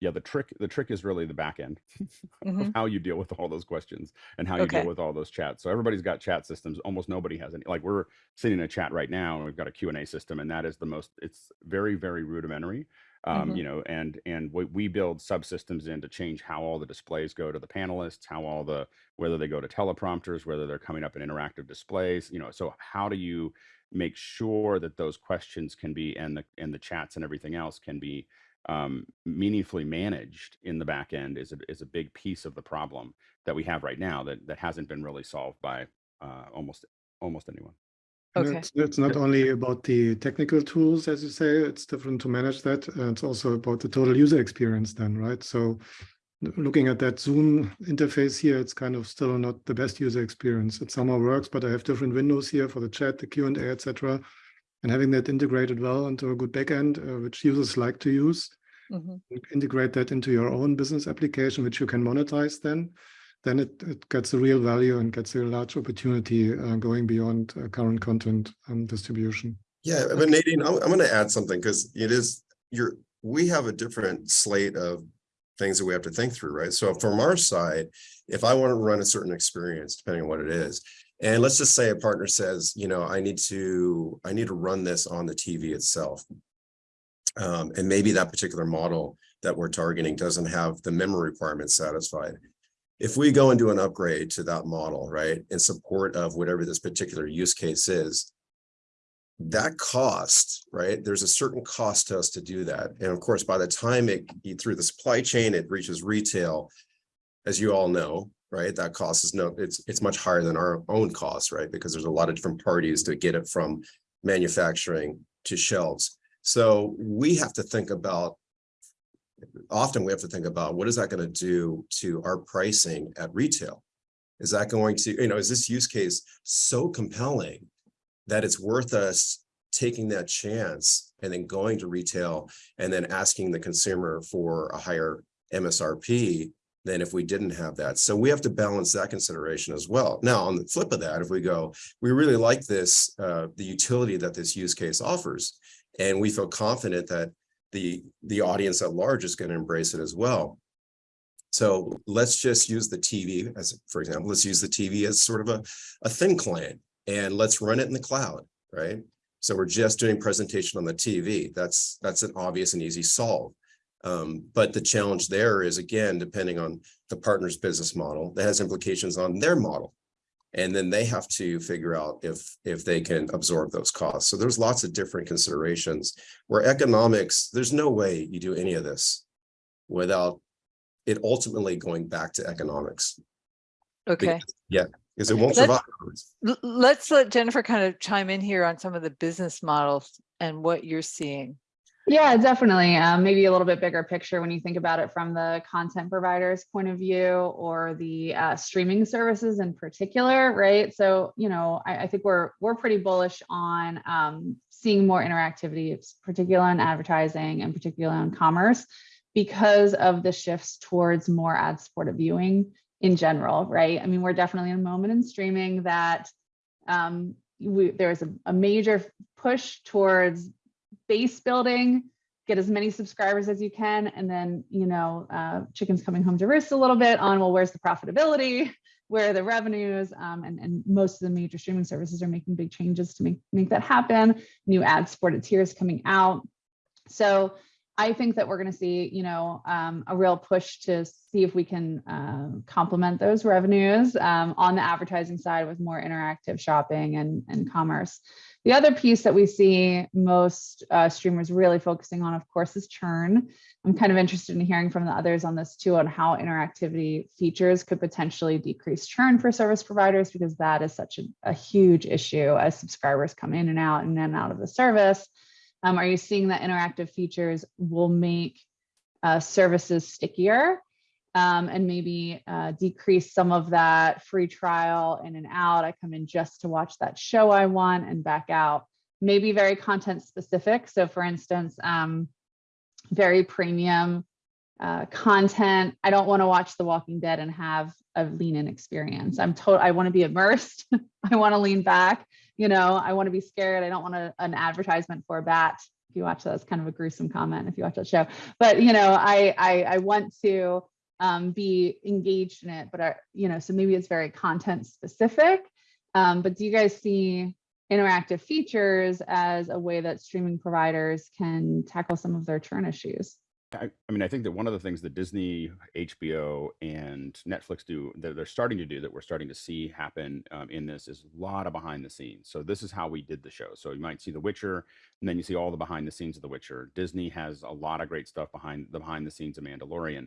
S4: Yeah, the trick the trick is really the back end of
S3: Mhm.
S4: how you deal with all those questions and how you
S3: Okay.
S4: deal with all those chats. So everybody's got chat systems. Almost nobody has any. Like we're sitting in a chat right now, and we've got a Q and A system, and that is the most. It's very very rudimentary. Um,
S3: Mhm.
S4: You know, and and we, we build subsystems in to change how all the displays go to the panelists, how all the whether they go to teleprompters, whether they're coming up in interactive displays. You know, so how do you make sure that those questions can be and the and the chats and everything else can be um, meaningfully managed in the back end is a, is a big piece of the problem that we have right now that that hasn't been really solved by uh, almost almost anyone.
S3: Okay.
S5: It's, it's not only about the technical tools, as you say, it's different to manage that. It's also about the total user experience then, right? So looking at that Zoom interface here, it's kind of still not the best user experience. It somehow works, but I have different windows here for the chat, the Q and A, etc. And having that integrated well into a good backend, uh, which users like to use,
S3: Mhm.
S5: integrate that into your own business application, which you can monetize then, then it, it gets a real value and gets a large opportunity uh, going beyond uh, current content um, distribution.
S6: Yeah, but Nadine, I'm, I'm gonna add something because it is, you're, we have a different slate of things that we have to think through, right? So from our side, if I want to run a certain experience, depending on what it is, and let's just say a partner says, you know, I need to, I need to run this on the TV itself. Um, and maybe that particular model that we're targeting doesn't have the memory requirements satisfied. If we go and do an upgrade to that model, right, in support of whatever this particular use case is, that cost, right? There's a certain cost to us to do that. And of course, by the time it through the supply chain, it reaches retail, as you all know, right? That cost is no, it's it's much higher than our own cost, right? Because there's a lot of different parties to get it from manufacturing to shelves. So we have to think about often we have to think about what is that going to do to our pricing at retail? Is that going to, you know, is this use case so compelling that it's worth us taking that chance and then going to retail and then asking the consumer for a higher MSRP than if we didn't have that. So we have to balance that consideration as well. Now, on the flip of that, if we go, we really like this, uh, the utility that this use case offers, and we feel confident that the, the audience at large is going to embrace it as well. So let's just use the TV as, for example, let's use the TV as sort of a, a thin client and let's run it in the cloud, right? So we're just doing presentation on the TV. That's that's an obvious and easy solve. Um, but the challenge there is again, depending on the partner's business model, that has implications on their model. And then they have to figure out if if they can absorb those costs. So there's lots of different considerations where economics, there's no way you do any of this without it ultimately going back to economics.
S3: Okay.
S6: Yeah, because it won't
S3: Let's-
S6: survive.
S3: Let's let Jennifer kind of chime in here on some of the business models and what you're seeing.
S7: Yeah, definitely. Um, maybe a little bit bigger picture when you think about it from the content provider's point of view or the uh, streaming services in particular, right? So, you know, I, I think we're we're pretty bullish on um, seeing more interactivity, particularly on advertising and particularly on commerce, because of the shifts towards more ad-supported viewing in general, right? I mean, we're definitely in a moment in streaming that um, we, there's a, a major push towards base building, get as many subscribers as you can, and then, you know, uh, chickens coming home to roost a little bit on, well, where's the profitability? Where are the revenues? Um, and, and most of the major streaming services are making big changes to make, make that happen. New ad supported tiers coming out. So I think that we're going to see, you know, um, a real push to see if we can uh, complement those revenues um, on the advertising side with more interactive shopping and, and commerce. The other piece that we see most uh, streamers really focusing on, of course, is churn. I'm kind of interested in hearing from the others on this too, on how interactivity features could potentially decrease churn for service providers, because that is such a, a huge issue as subscribers come in and out and then out of the service. Um, are you seeing that interactive features will make uh, services stickier um, and maybe uh, decrease some of that free trial in and out? I come in just to watch that show I want and back out. Maybe very content specific. So, for instance, um, very premium uh, content. I don't want to watch The Walking Dead and have a lean in experience. I'm told I want to be immersed. I want to lean back you know, I want to be scared. I don't want a, an advertisement for a bat. If you watch that, it's kind of a gruesome comment if you watch that show. But you know, I I, I want to um, be engaged in it. But I, you know, so maybe it's very content specific. Um, but do you guys see interactive features as a way that streaming providers can tackle some of their churn issues?
S4: I, I mean, I think that one of the things that Disney, HBO, and Netflix do that they're starting to do that we're starting to see happen um, in this is a lot of behind the scenes. So this is how we did the show. So you might see The Witcher, and then you see all the behind the scenes of The Witcher. Disney has a lot of great stuff behind the behind the scenes of Mandalorian.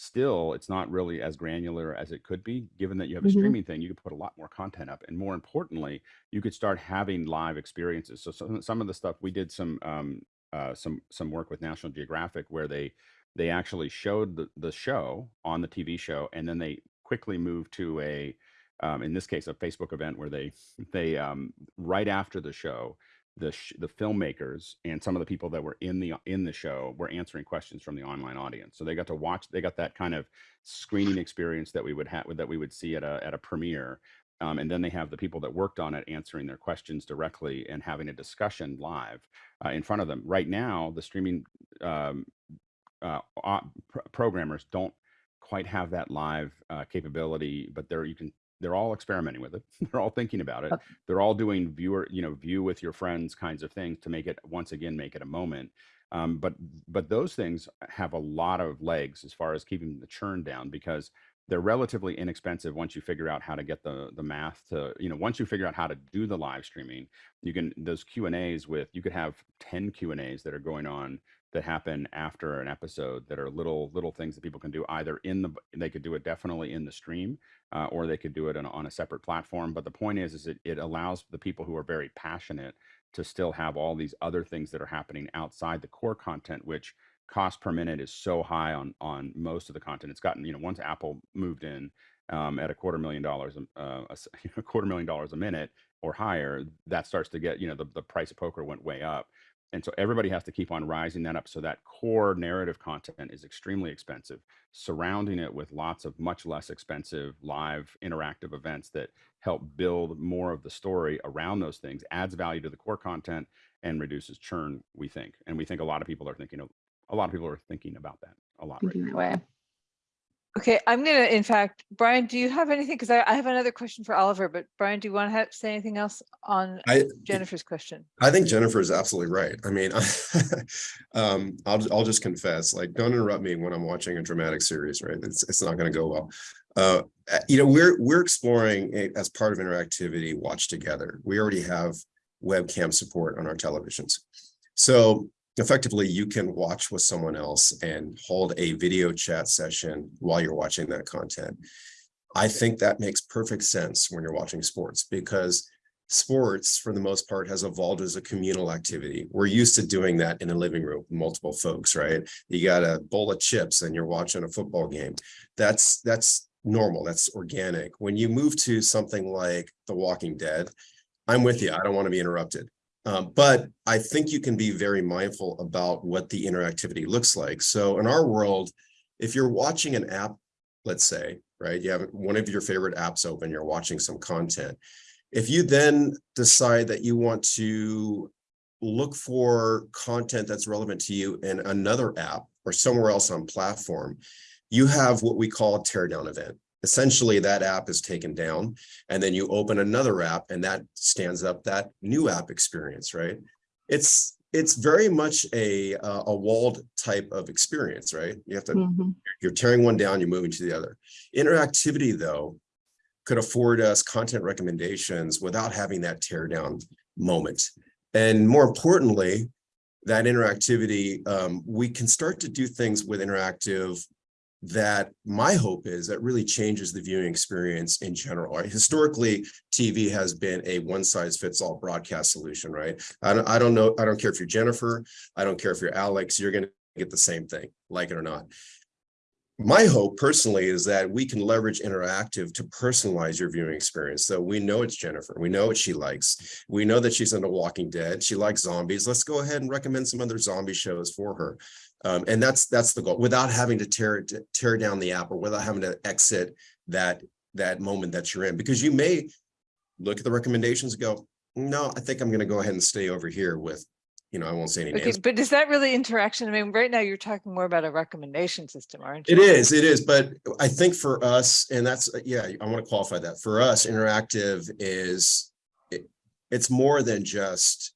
S4: Still, it's not really as granular as it could be. Given that you have a
S7: Mhm.
S4: streaming thing, you could put a lot more content up, and more importantly, you could start having live experiences. So some some of the stuff we did some um, uh, some some work with National Geographic where they they actually showed the, the show on the TV show, and then they quickly moved to a um, in this case a Facebook event where they they um, right after the show the the filmmakers and some of the people that were in the in the show were answering questions from the online audience so they got to watch they got that kind of screening experience that we would have that we would see at a at a premiere um, and then they have the people that worked on it answering their questions directly and having a discussion live uh, in front of them. Right now, the streaming um, uh, programmers don't quite have that live uh, capability, but they're you can they're all experimenting with it. they're all thinking about it.
S7: Okay.
S4: They're all doing viewer you know view with your friends kinds of things to make it once again make it a moment. Um, but but those things have a lot of legs as far as keeping the churn down because they're relatively inexpensive once you figure out how to get the the math to you know once you figure out how to do the live streaming you can those q and a's with you could have 10 q and a's that are going on that happen after an episode that are little little things that people can do either in the they could do it definitely in the stream uh, or they could do it on, on a separate platform but the point is is it, it allows the people who are very passionate to still have all these other things that are happening outside the core content which cost per minute is so high on on most of the content. It's gotten you know once apple moved in um, at a quarter million dollars uh, a, a quarter million dollars a minute or higher that starts to get you know the, the price of poker went way up and so everybody has to keep on rising that up so that core narrative content is extremely expensive surrounding it with lots of much less expensive live interactive events that help build more of the story around those things adds value to the core content and reduces churn we think and we think a lot of people are thinking of a lot of people are thinking about that a lot right
S7: Thinking
S4: now.
S7: that way.
S3: Okay, I'm gonna, in fact, Brian, do you have anything? Because I, I have another question for Oliver, but Brian, do you want to say anything else on
S6: I,
S3: Jennifer's question?
S6: I think Jennifer is absolutely right. I mean, um, I'll, I'll just confess, like, don't interrupt me when I'm watching a dramatic series, right? It's, it's not going to go well. Uh, uh, you know, we're, we're exploring it as part of interactivity, watch together. We already have webcam support on our televisions. So effectively you can watch with someone else and hold a video chat session while you're watching that content. I think that makes perfect sense when you're watching sports because sports, for the most part, has evolved as a communal activity. We're used to doing that in a living room, multiple folks, right? You got a bowl of chips and you're watching a football game. That's that's normal. That's organic. When you move to something like The Walking Dead, I'm with you. I don't want to be interrupted. Um, but I think you can be very mindful about what the interactivity looks like. So in our world, if you're watching an app, let's say, right, you have one of your favorite apps open, you're watching some content. If you then decide that you want to look for content that's relevant to you in another app or somewhere else on platform, you have what we call a teardown event. Essentially, that app is taken down and then you open another app and that stands up that new app experience, right? It's it's very much a uh, a walled type of experience, right? You have to
S7: Mhm.
S6: you're tearing one down, you're moving to the other. Interactivity, though, could afford us content recommendations without having that tear down moment. And more importantly, that interactivity, um, we can start to do things with interactive that my hope is that really changes the viewing experience in general. Right? Historically, TV has been a one size fits all broadcast solution, right? I don't, I don't know, I don't care if you're Jennifer, I don't care if you're Alex, you're going to get the same thing, like it or not. My hope personally is that we can leverage interactive to personalize your viewing experience. So we know it's Jennifer, we know what she likes. We know that she's into Walking Dead. She likes zombies. Let's go ahead and recommend some other zombie shows for her. Um, and that's that's the goal without having to tear it tear down the app or without having to exit that that moment that you're in because you may look at the recommendations and go no i think i'm going to go ahead and stay over here with you know i won't say any
S3: Okay,
S6: names
S3: but is that really interaction? I mean, right now you're talking more about a recommendation system, aren't you?
S6: It is, it is, but I think for us, and that's, yeah, I want to qualify that. For us, interactive is, it, it's more than just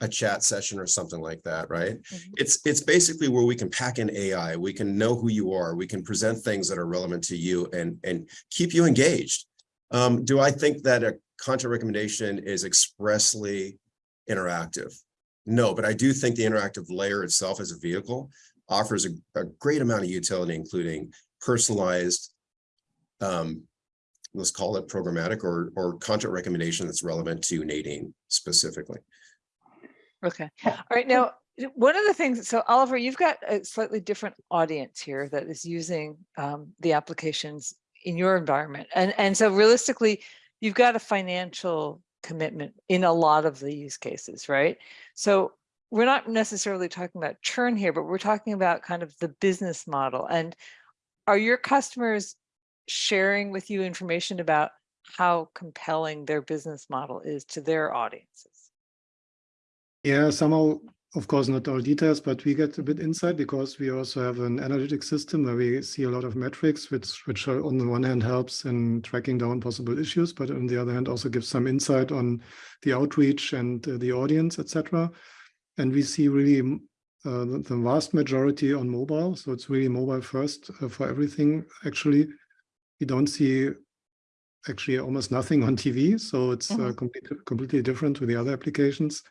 S6: a chat session or something like that, right?
S3: Mhm.
S6: It's, it's basically where we can pack in AI, we can know who you are, we can present things that are relevant to you and, and keep you engaged. Um, do I think that a content recommendation is expressly interactive? No, but I do think the interactive layer itself as a vehicle offers a, a great amount of utility, including personalized, um, let's call it programmatic or, or content recommendation that's relevant to Nadine specifically.
S3: Okay, all right, now, one of the things, so Oliver, you've got a slightly different audience here that is using um, the applications in your environment. And, and so realistically, you've got a financial commitment in a lot of the use cases, right? So we're not necessarily talking about churn here, but we're talking about kind of the business model. And are your customers sharing with you information about how compelling their business model is to their audiences?
S5: Yeah, somehow, of course, not all details, but we get a bit insight because we also have an analytic system where we see a lot of metrics, which which are on the one hand helps in tracking down possible issues, but on the other hand also gives some insight on the outreach and uh, the audience, etc. And we see really mm, uh, the, vast majority on mobile, so it's really mobile first uh, for everything. Actually, we don't see actually almost nothing on TV, so it's uh,
S3: Mhm.
S5: completely completely different to the other applications.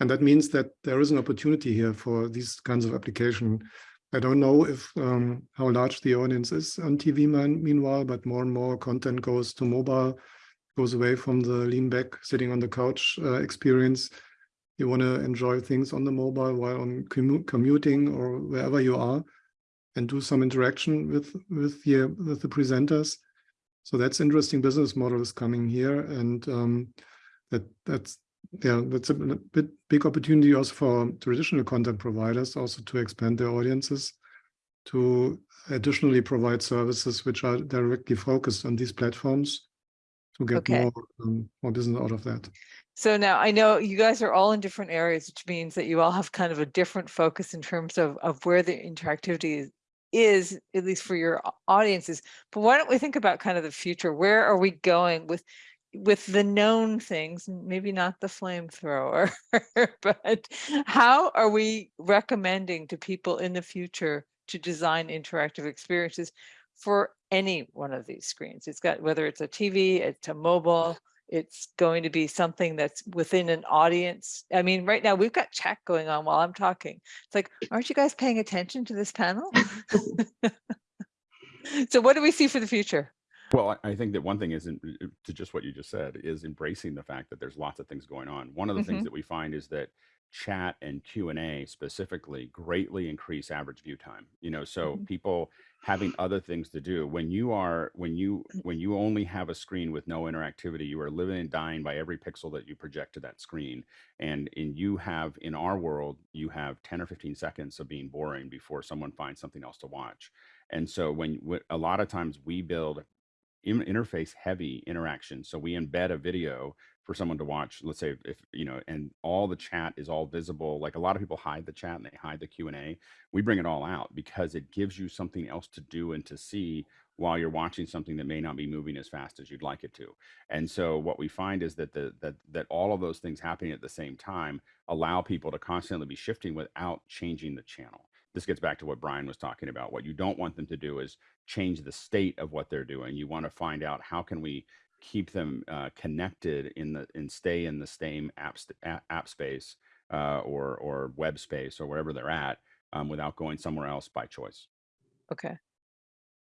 S5: And that means that there is an opportunity here for these kinds of application. I don't know if um, how large the audience is on TV man, meanwhile, but more and more content goes to mobile, goes away from the lean back, sitting on the couch uh, experience. You want to enjoy things on the mobile while on commu commuting or wherever you are, and do some interaction with with the with the presenters. So that's interesting business models coming here, and um, that that's yeah, that's a bit big opportunity also for traditional content providers also to expand their audiences, to additionally provide services which are directly focused on these platforms to get
S3: Okay.
S5: more um, more business out of that.
S3: So now I know you guys are all in different areas, which means that you all have kind of a different focus in terms of, of where the interactivity is, is, at least for your audiences. But why don't we think about kind of the future? Where are we going with with the known things, maybe not the flamethrower, but how are we recommending to people in the future to design interactive experiences for any one of these screens? It's got whether it's a TV, it's a mobile, it's going to be something that's within an audience. I mean, right now we've got chat going on while I'm talking. It's like, aren't you guys paying attention to this panel? so what do we see for the future?
S4: Well, I think that one thing is in, uh, to just what you just said is embracing the fact that there's lots of things going on. One of the things that we find is that chat and Q and A specifically greatly increase average view time. You know, so
S3: Mhm.
S4: people having other things to do when you are when you when you only have a screen with no interactivity, you are living and dying by every pixel that you project to that screen. And in you have in our world, you have 10 or 15 seconds of being boring before someone finds something else to watch. And so when wh- a lot of times we build in- interface heavy interaction. So we embed a video for someone to watch. Let's say if you know, and all the chat is all visible. Like a lot of people hide the chat and they hide the Q and A. We bring it all out because it gives you something else to do and to see while you're watching something that may not be moving as fast as you'd like it to. And so what we find is that the that that all of those things happening at the same time allow people to constantly be shifting without changing the channel. This gets back to what Brian was talking about. What you don't want them to do is change the state of what they're doing. You want to find out how can we keep them uh, connected in the and stay in the same app app space uh, or or web space or wherever they're at um, without going somewhere else by choice.
S3: Okay.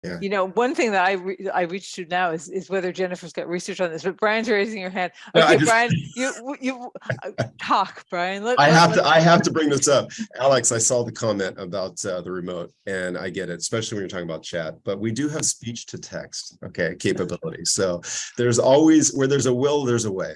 S6: Yeah.
S3: You know, one thing that I re- I reached to now is is whether Jennifer's got research on this, but Brian's raising your hand.
S6: No,
S3: Okay,
S6: just-
S3: Brian, you you uh, talk, Brian. Let,
S6: I
S3: let-
S6: have to,
S3: let-
S6: I have to bring this up. Alex, I saw the comment about uh, the remote and I get it, especially when you're talking about chat, but we do have speech to text, okay, capability. So there's always, where there's a will, there's a way.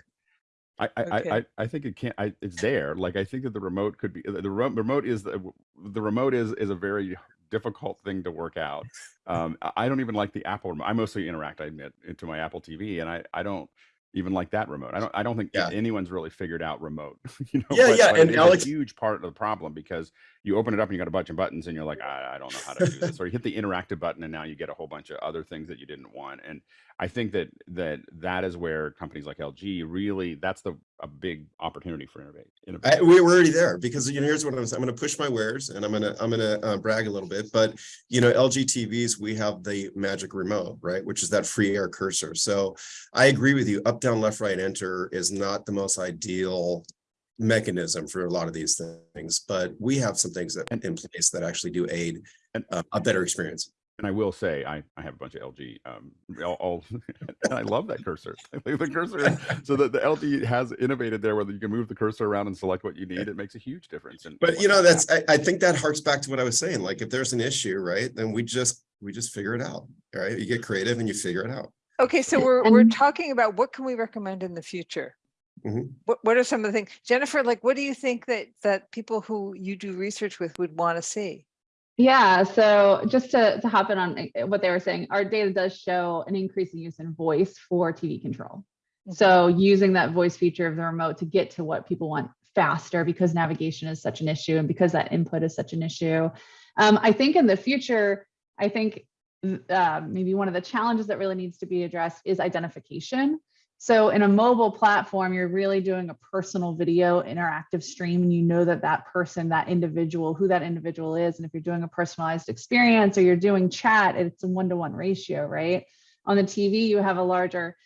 S4: I, I,
S3: Okay.
S4: I, I- I think it can't. I, it's there. Like I think that the remote could be the, the remote is the, the remote is is a very difficult thing to work out. Um, I don't even like the Apple remote. I mostly interact, I admit, into my Apple TV, and I I don't even like that remote. I don't I don't think
S6: Yeah.
S4: anyone's really figured out remote. you know,
S6: Yeah,
S4: but,
S6: yeah,
S4: but
S6: and Alex-
S4: a huge part of the problem because you open it up and you got a bunch of buttons and you're like, I, I don't know how to do this. Or you hit the interactive button and now you get a whole bunch of other things that you didn't want. And I think that that that is where companies like LG really that's the a big opportunity for innovate.
S6: I,
S4: innovation.
S6: we- we're already there because you know here's what I'm saying. I'm going to push my wares and I'm going to I'm going to uh, brag a little bit. But you know LG TVs we have the Magic Remote right, which is that free air cursor. So I agree with you. Up down left right enter is not the most ideal mechanism for a lot of these things, but we have some things that in place that actually do aid
S4: And-
S6: uh, a better experience.
S4: And I will say, I, I have a bunch of LG, um, all, all and I love that cursor. The cursor, so that the LG has innovated there, whether you can move the cursor around and select what you need, it makes a huge difference. And
S6: But you know, that's, I, I think that harks back to what I was saying, like if there's an issue, right, then we just, we just figure it out, right? You get creative and you figure it out.
S3: Okay, so we're, we're talking about what can we recommend in the future?
S6: Mhm.
S3: What, what are some of the things, Jennifer, like, what do you think that, that people who you do research with would want to see?
S7: Yeah, so just to, to hop in on uh, what they were saying, our data does show an increasing use in voice for TV control.
S3: Mhm.
S7: So using that voice feature of the remote to get to what people want faster because navigation is such an issue and because that input is such an issue. Um, I think in the future, I think uh, maybe one of the challenges that really needs to be addressed is identification. So in a mobile platform, you're really doing a personal video interactive stream and you know that that person, that individual, who that individual is. And if you're doing a personalized experience or you're doing chat, it's a one-to-one ratio, right? On the TV, you have a larger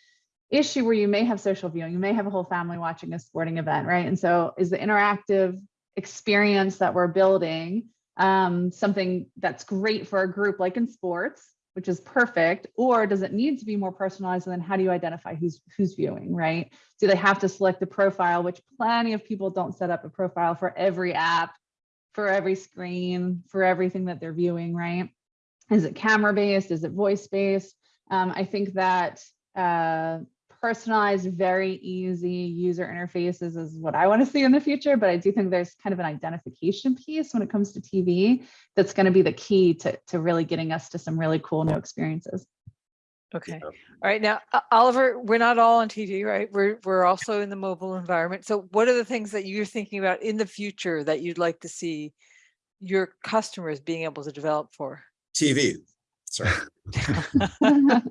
S7: issue where you may have social viewing, you may have a whole family watching a sporting event, right? And so is the interactive experience that we're building um, something that's great for a group like in sports, which is perfect, or does it need to be more personalized? And then how do you identify who's who's viewing, right? Do they have to select a profile, which plenty of people don't set up a profile for every app, for every screen, for everything that they're viewing, right? Is it camera based? Is it voice based? Um, I think that uh, personalized, very easy user interfaces is what I want to see in the future. But I do think there's kind of an identification piece when it comes to TV that's going to be the key to, to really getting us to some really cool new experiences.
S3: Okay, all right, now, Oliver, we're not all on TV, right? We're, we're also in the mobile environment. So what are the things that you're thinking about in the future that you'd like to see your customers being able to develop for?
S6: TV, sorry.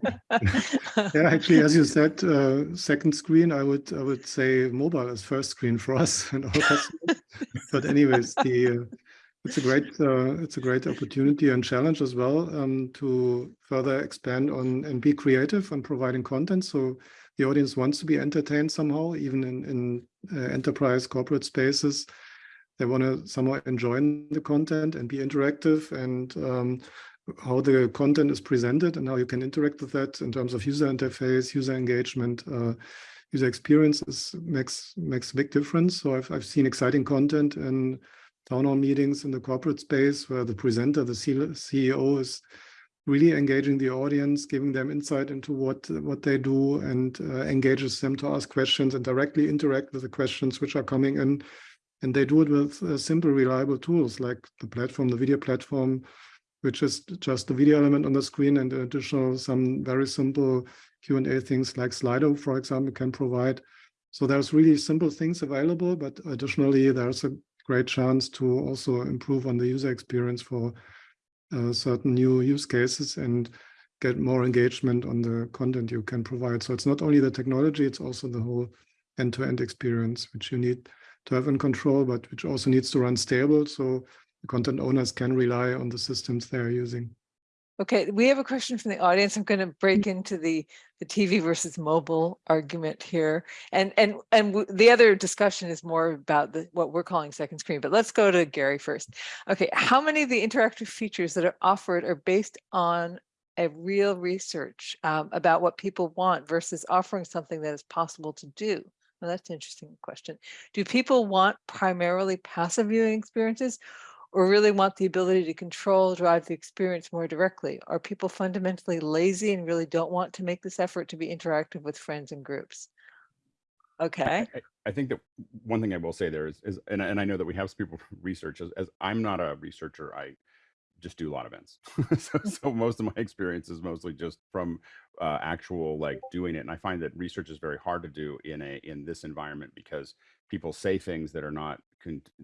S5: Yeah, actually, as you said, uh, second screen, I would I would say mobile is first screen for us and our customers. But anyways, the uh, it's a great uh, it's a great opportunity and challenge as well um, to further expand on and be creative on providing content. So the audience wants to be entertained somehow, even in in uh, enterprise corporate spaces. They want to somehow enjoy the content and be interactive and um, how the content is presented and how you can interact with that in terms of user interface, user engagement, uh, user experiences makes makes a big difference. So I've I've seen exciting content in town hall meetings in the corporate space where the presenter, the CEO, is really engaging the audience, giving them insight into what what they do, and uh, engages them to ask questions and directly interact with the questions which are coming in. And they do it with uh, simple, reliable tools like the platform, the video platform, which is just the video element on the screen and additional some very simple Q&A things like Slido, for example, can provide. So there's really simple things available, but additionally, there's a great chance to also improve on the user experience for uh, certain new use cases and get more engagement on the content you can provide. So it's not only the technology, it's also the whole end-to-end experience, which you need to have in control, but which also needs to run stable. So the content owners can rely on the systems they're using.
S3: Okay, we have a question from the audience. I'm going to break into the the TV versus mobile argument here, and and and the other discussion is more about the what we're calling second screen. But let's go to Gary first. Okay, how many of the interactive features that are offered are based on a real research um, about what people want versus offering something that is possible to do? Well, that's an interesting question. Do people want primarily passive viewing experiences, or really want the ability to control, drive the experience more directly? Are people fundamentally lazy and really don't want to make this effort to be interactive with friends and groups? Okay,
S4: I, I think that one thing I will say there is, is and, I- and I know that we have some people from research as, as I'm not a researcher, I just do a lot of events. so, so most of my experience is mostly just from uh, actual like doing it. And I find that research is very hard to do in a in this environment because people say things that are not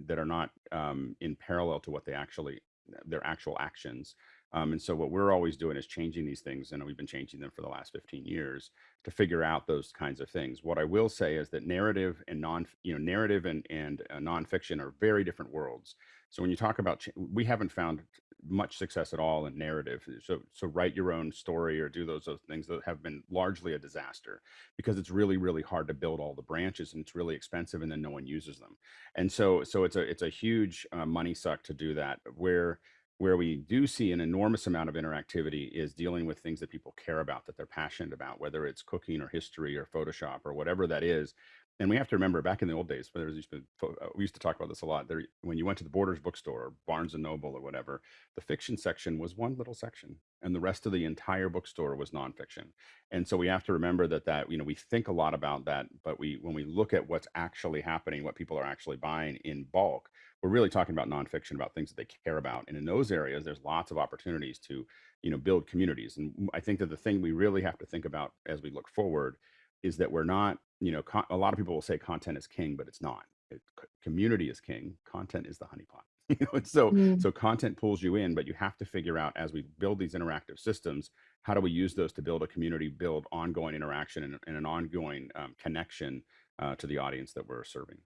S4: that are not um, in parallel to what they actually their actual actions. Um, and so what we're always doing is changing these things, and we've been changing them for the last 15 years to figure out those kinds of things. What I will say is that narrative and non, you know, narrative and and uh, nonfiction are very different worlds. So when you talk about, we haven't found much success at all in narrative. So so write your own story or do those those things that have been largely a disaster because it's really really hard to build all the branches and it's really expensive and then no one uses them. And so so it's a it's a huge uh, money suck to do that. Where where we do see an enormous amount of interactivity is dealing with things that people care about that they're passionate about whether it's cooking or history or photoshop or whatever that is and we have to remember back in the old days there used to, uh, we used to talk about this a lot there when you went to the borders bookstore or barnes and noble or whatever the fiction section was one little section and the rest of the entire bookstore was nonfiction. And so we have to remember that that you know we think a lot about that but we when we look at what's actually happening what people are actually buying in bulk we're really talking about nonfiction about things that they care about. And in those areas there's lots of opportunities to you know build communities. And i think that the thing we really have to think about as we look forward is that we're not you know con- a lot of people will say content is king but it's not it, community is king content is the honeypot you know and so
S7: Mm.
S4: so content pulls you in but you have to figure out as we build these interactive systems how do we use those to build a community build ongoing interaction and, and an ongoing um, connection uh, to the audience that we're serving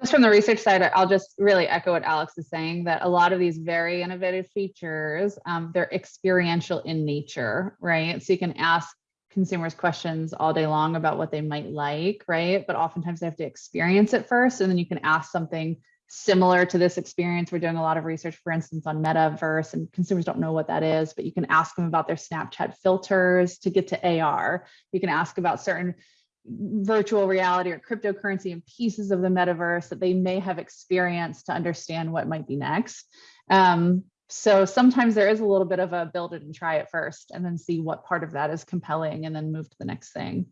S7: Just from the research side, I'll just really echo what Alex is saying, that a lot of these very innovative features, um, they're experiential in nature, right? So you can ask consumers questions all day long about what they might like, right? But oftentimes they have to experience it first, and then you can ask something similar to this experience. We're doing a lot of research, for instance, on metaverse, and consumers don't know what that is, but you can ask them about their Snapchat filters to get to AR. You can ask about certain virtual reality or cryptocurrency and pieces of the metaverse that they may have experienced to understand what might be next. Um, so sometimes there is a little bit of a build it and try it first and then see what part of that is compelling and then move to the next thing.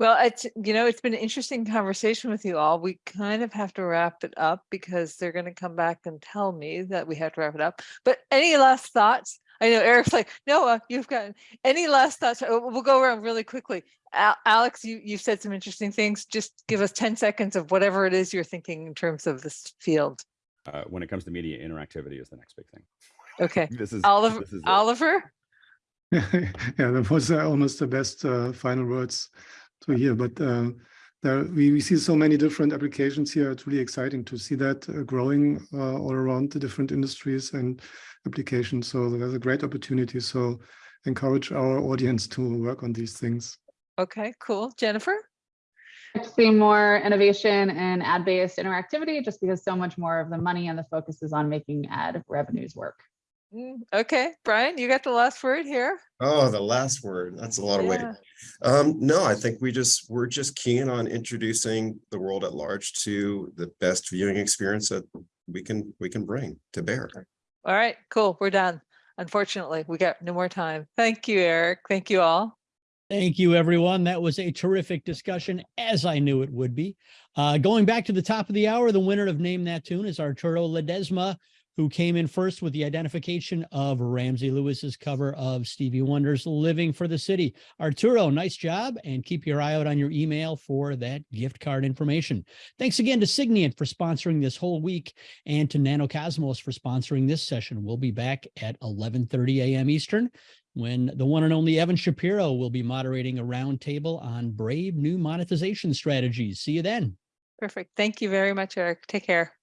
S3: Well, it's, you know, it's been an interesting conversation with you all. We kind of have to wrap it up because they're going to come back and tell me that we have to wrap it up. But any last thoughts? I know Eric's like, Noah, you've got any last thoughts? Uh, We'll go around really quickly. Al- Alex, you, you've said some interesting things. Just give us 10 seconds of whatever it is you're thinking in terms of this field.
S4: Uh, when it comes to media interactivity is the next big thing
S3: Okay.
S4: this is
S3: Oliver,
S4: this is.
S3: Oliver?
S5: yeah, that was uh, almost the best uh, final words to hear. But uh, there, we, we see so many different applications here. It's really exciting to see that uh, growing uh, all around the different industries and applications. So there's a great opportunity. So encourage our audience to work on these things.
S3: Okay, cool. Jennifer?
S7: To see more innovation and ad-based interactivity just because so much more of the money and the focus is on making ad revenues work.
S3: Mm, Okay, Brian, you got the last word here?
S6: Oh, the last word. That's a lot of weight. Um, no, I think we just, we're just keen on introducing the world at large to the best viewing experience that we can, we can bring to bear.
S3: All right, cool. We're done. Unfortunately, we got no more time. Thank you, Eric. Thank you all.
S1: Thank you, everyone. That was a terrific discussion, as I knew it would be. Uh, going back to the top of the hour, the winner of Name That Tune is Arturo Ledesma, who came in first with the identification of Ramsey Lewis's cover of Stevie Wonder's Living for the City. Arturo, nice job, and keep your eye out on your email for that gift card information. Thanks again to Signiant for sponsoring this whole week and to Nanocosmos for sponsoring this session. We'll be back at 11:30 a.m. Eastern when the one and only Evan Shapiro will be moderating a roundtable on brave new monetization strategies. See you then.
S3: Perfect. Thank you very much, Eric. Take care.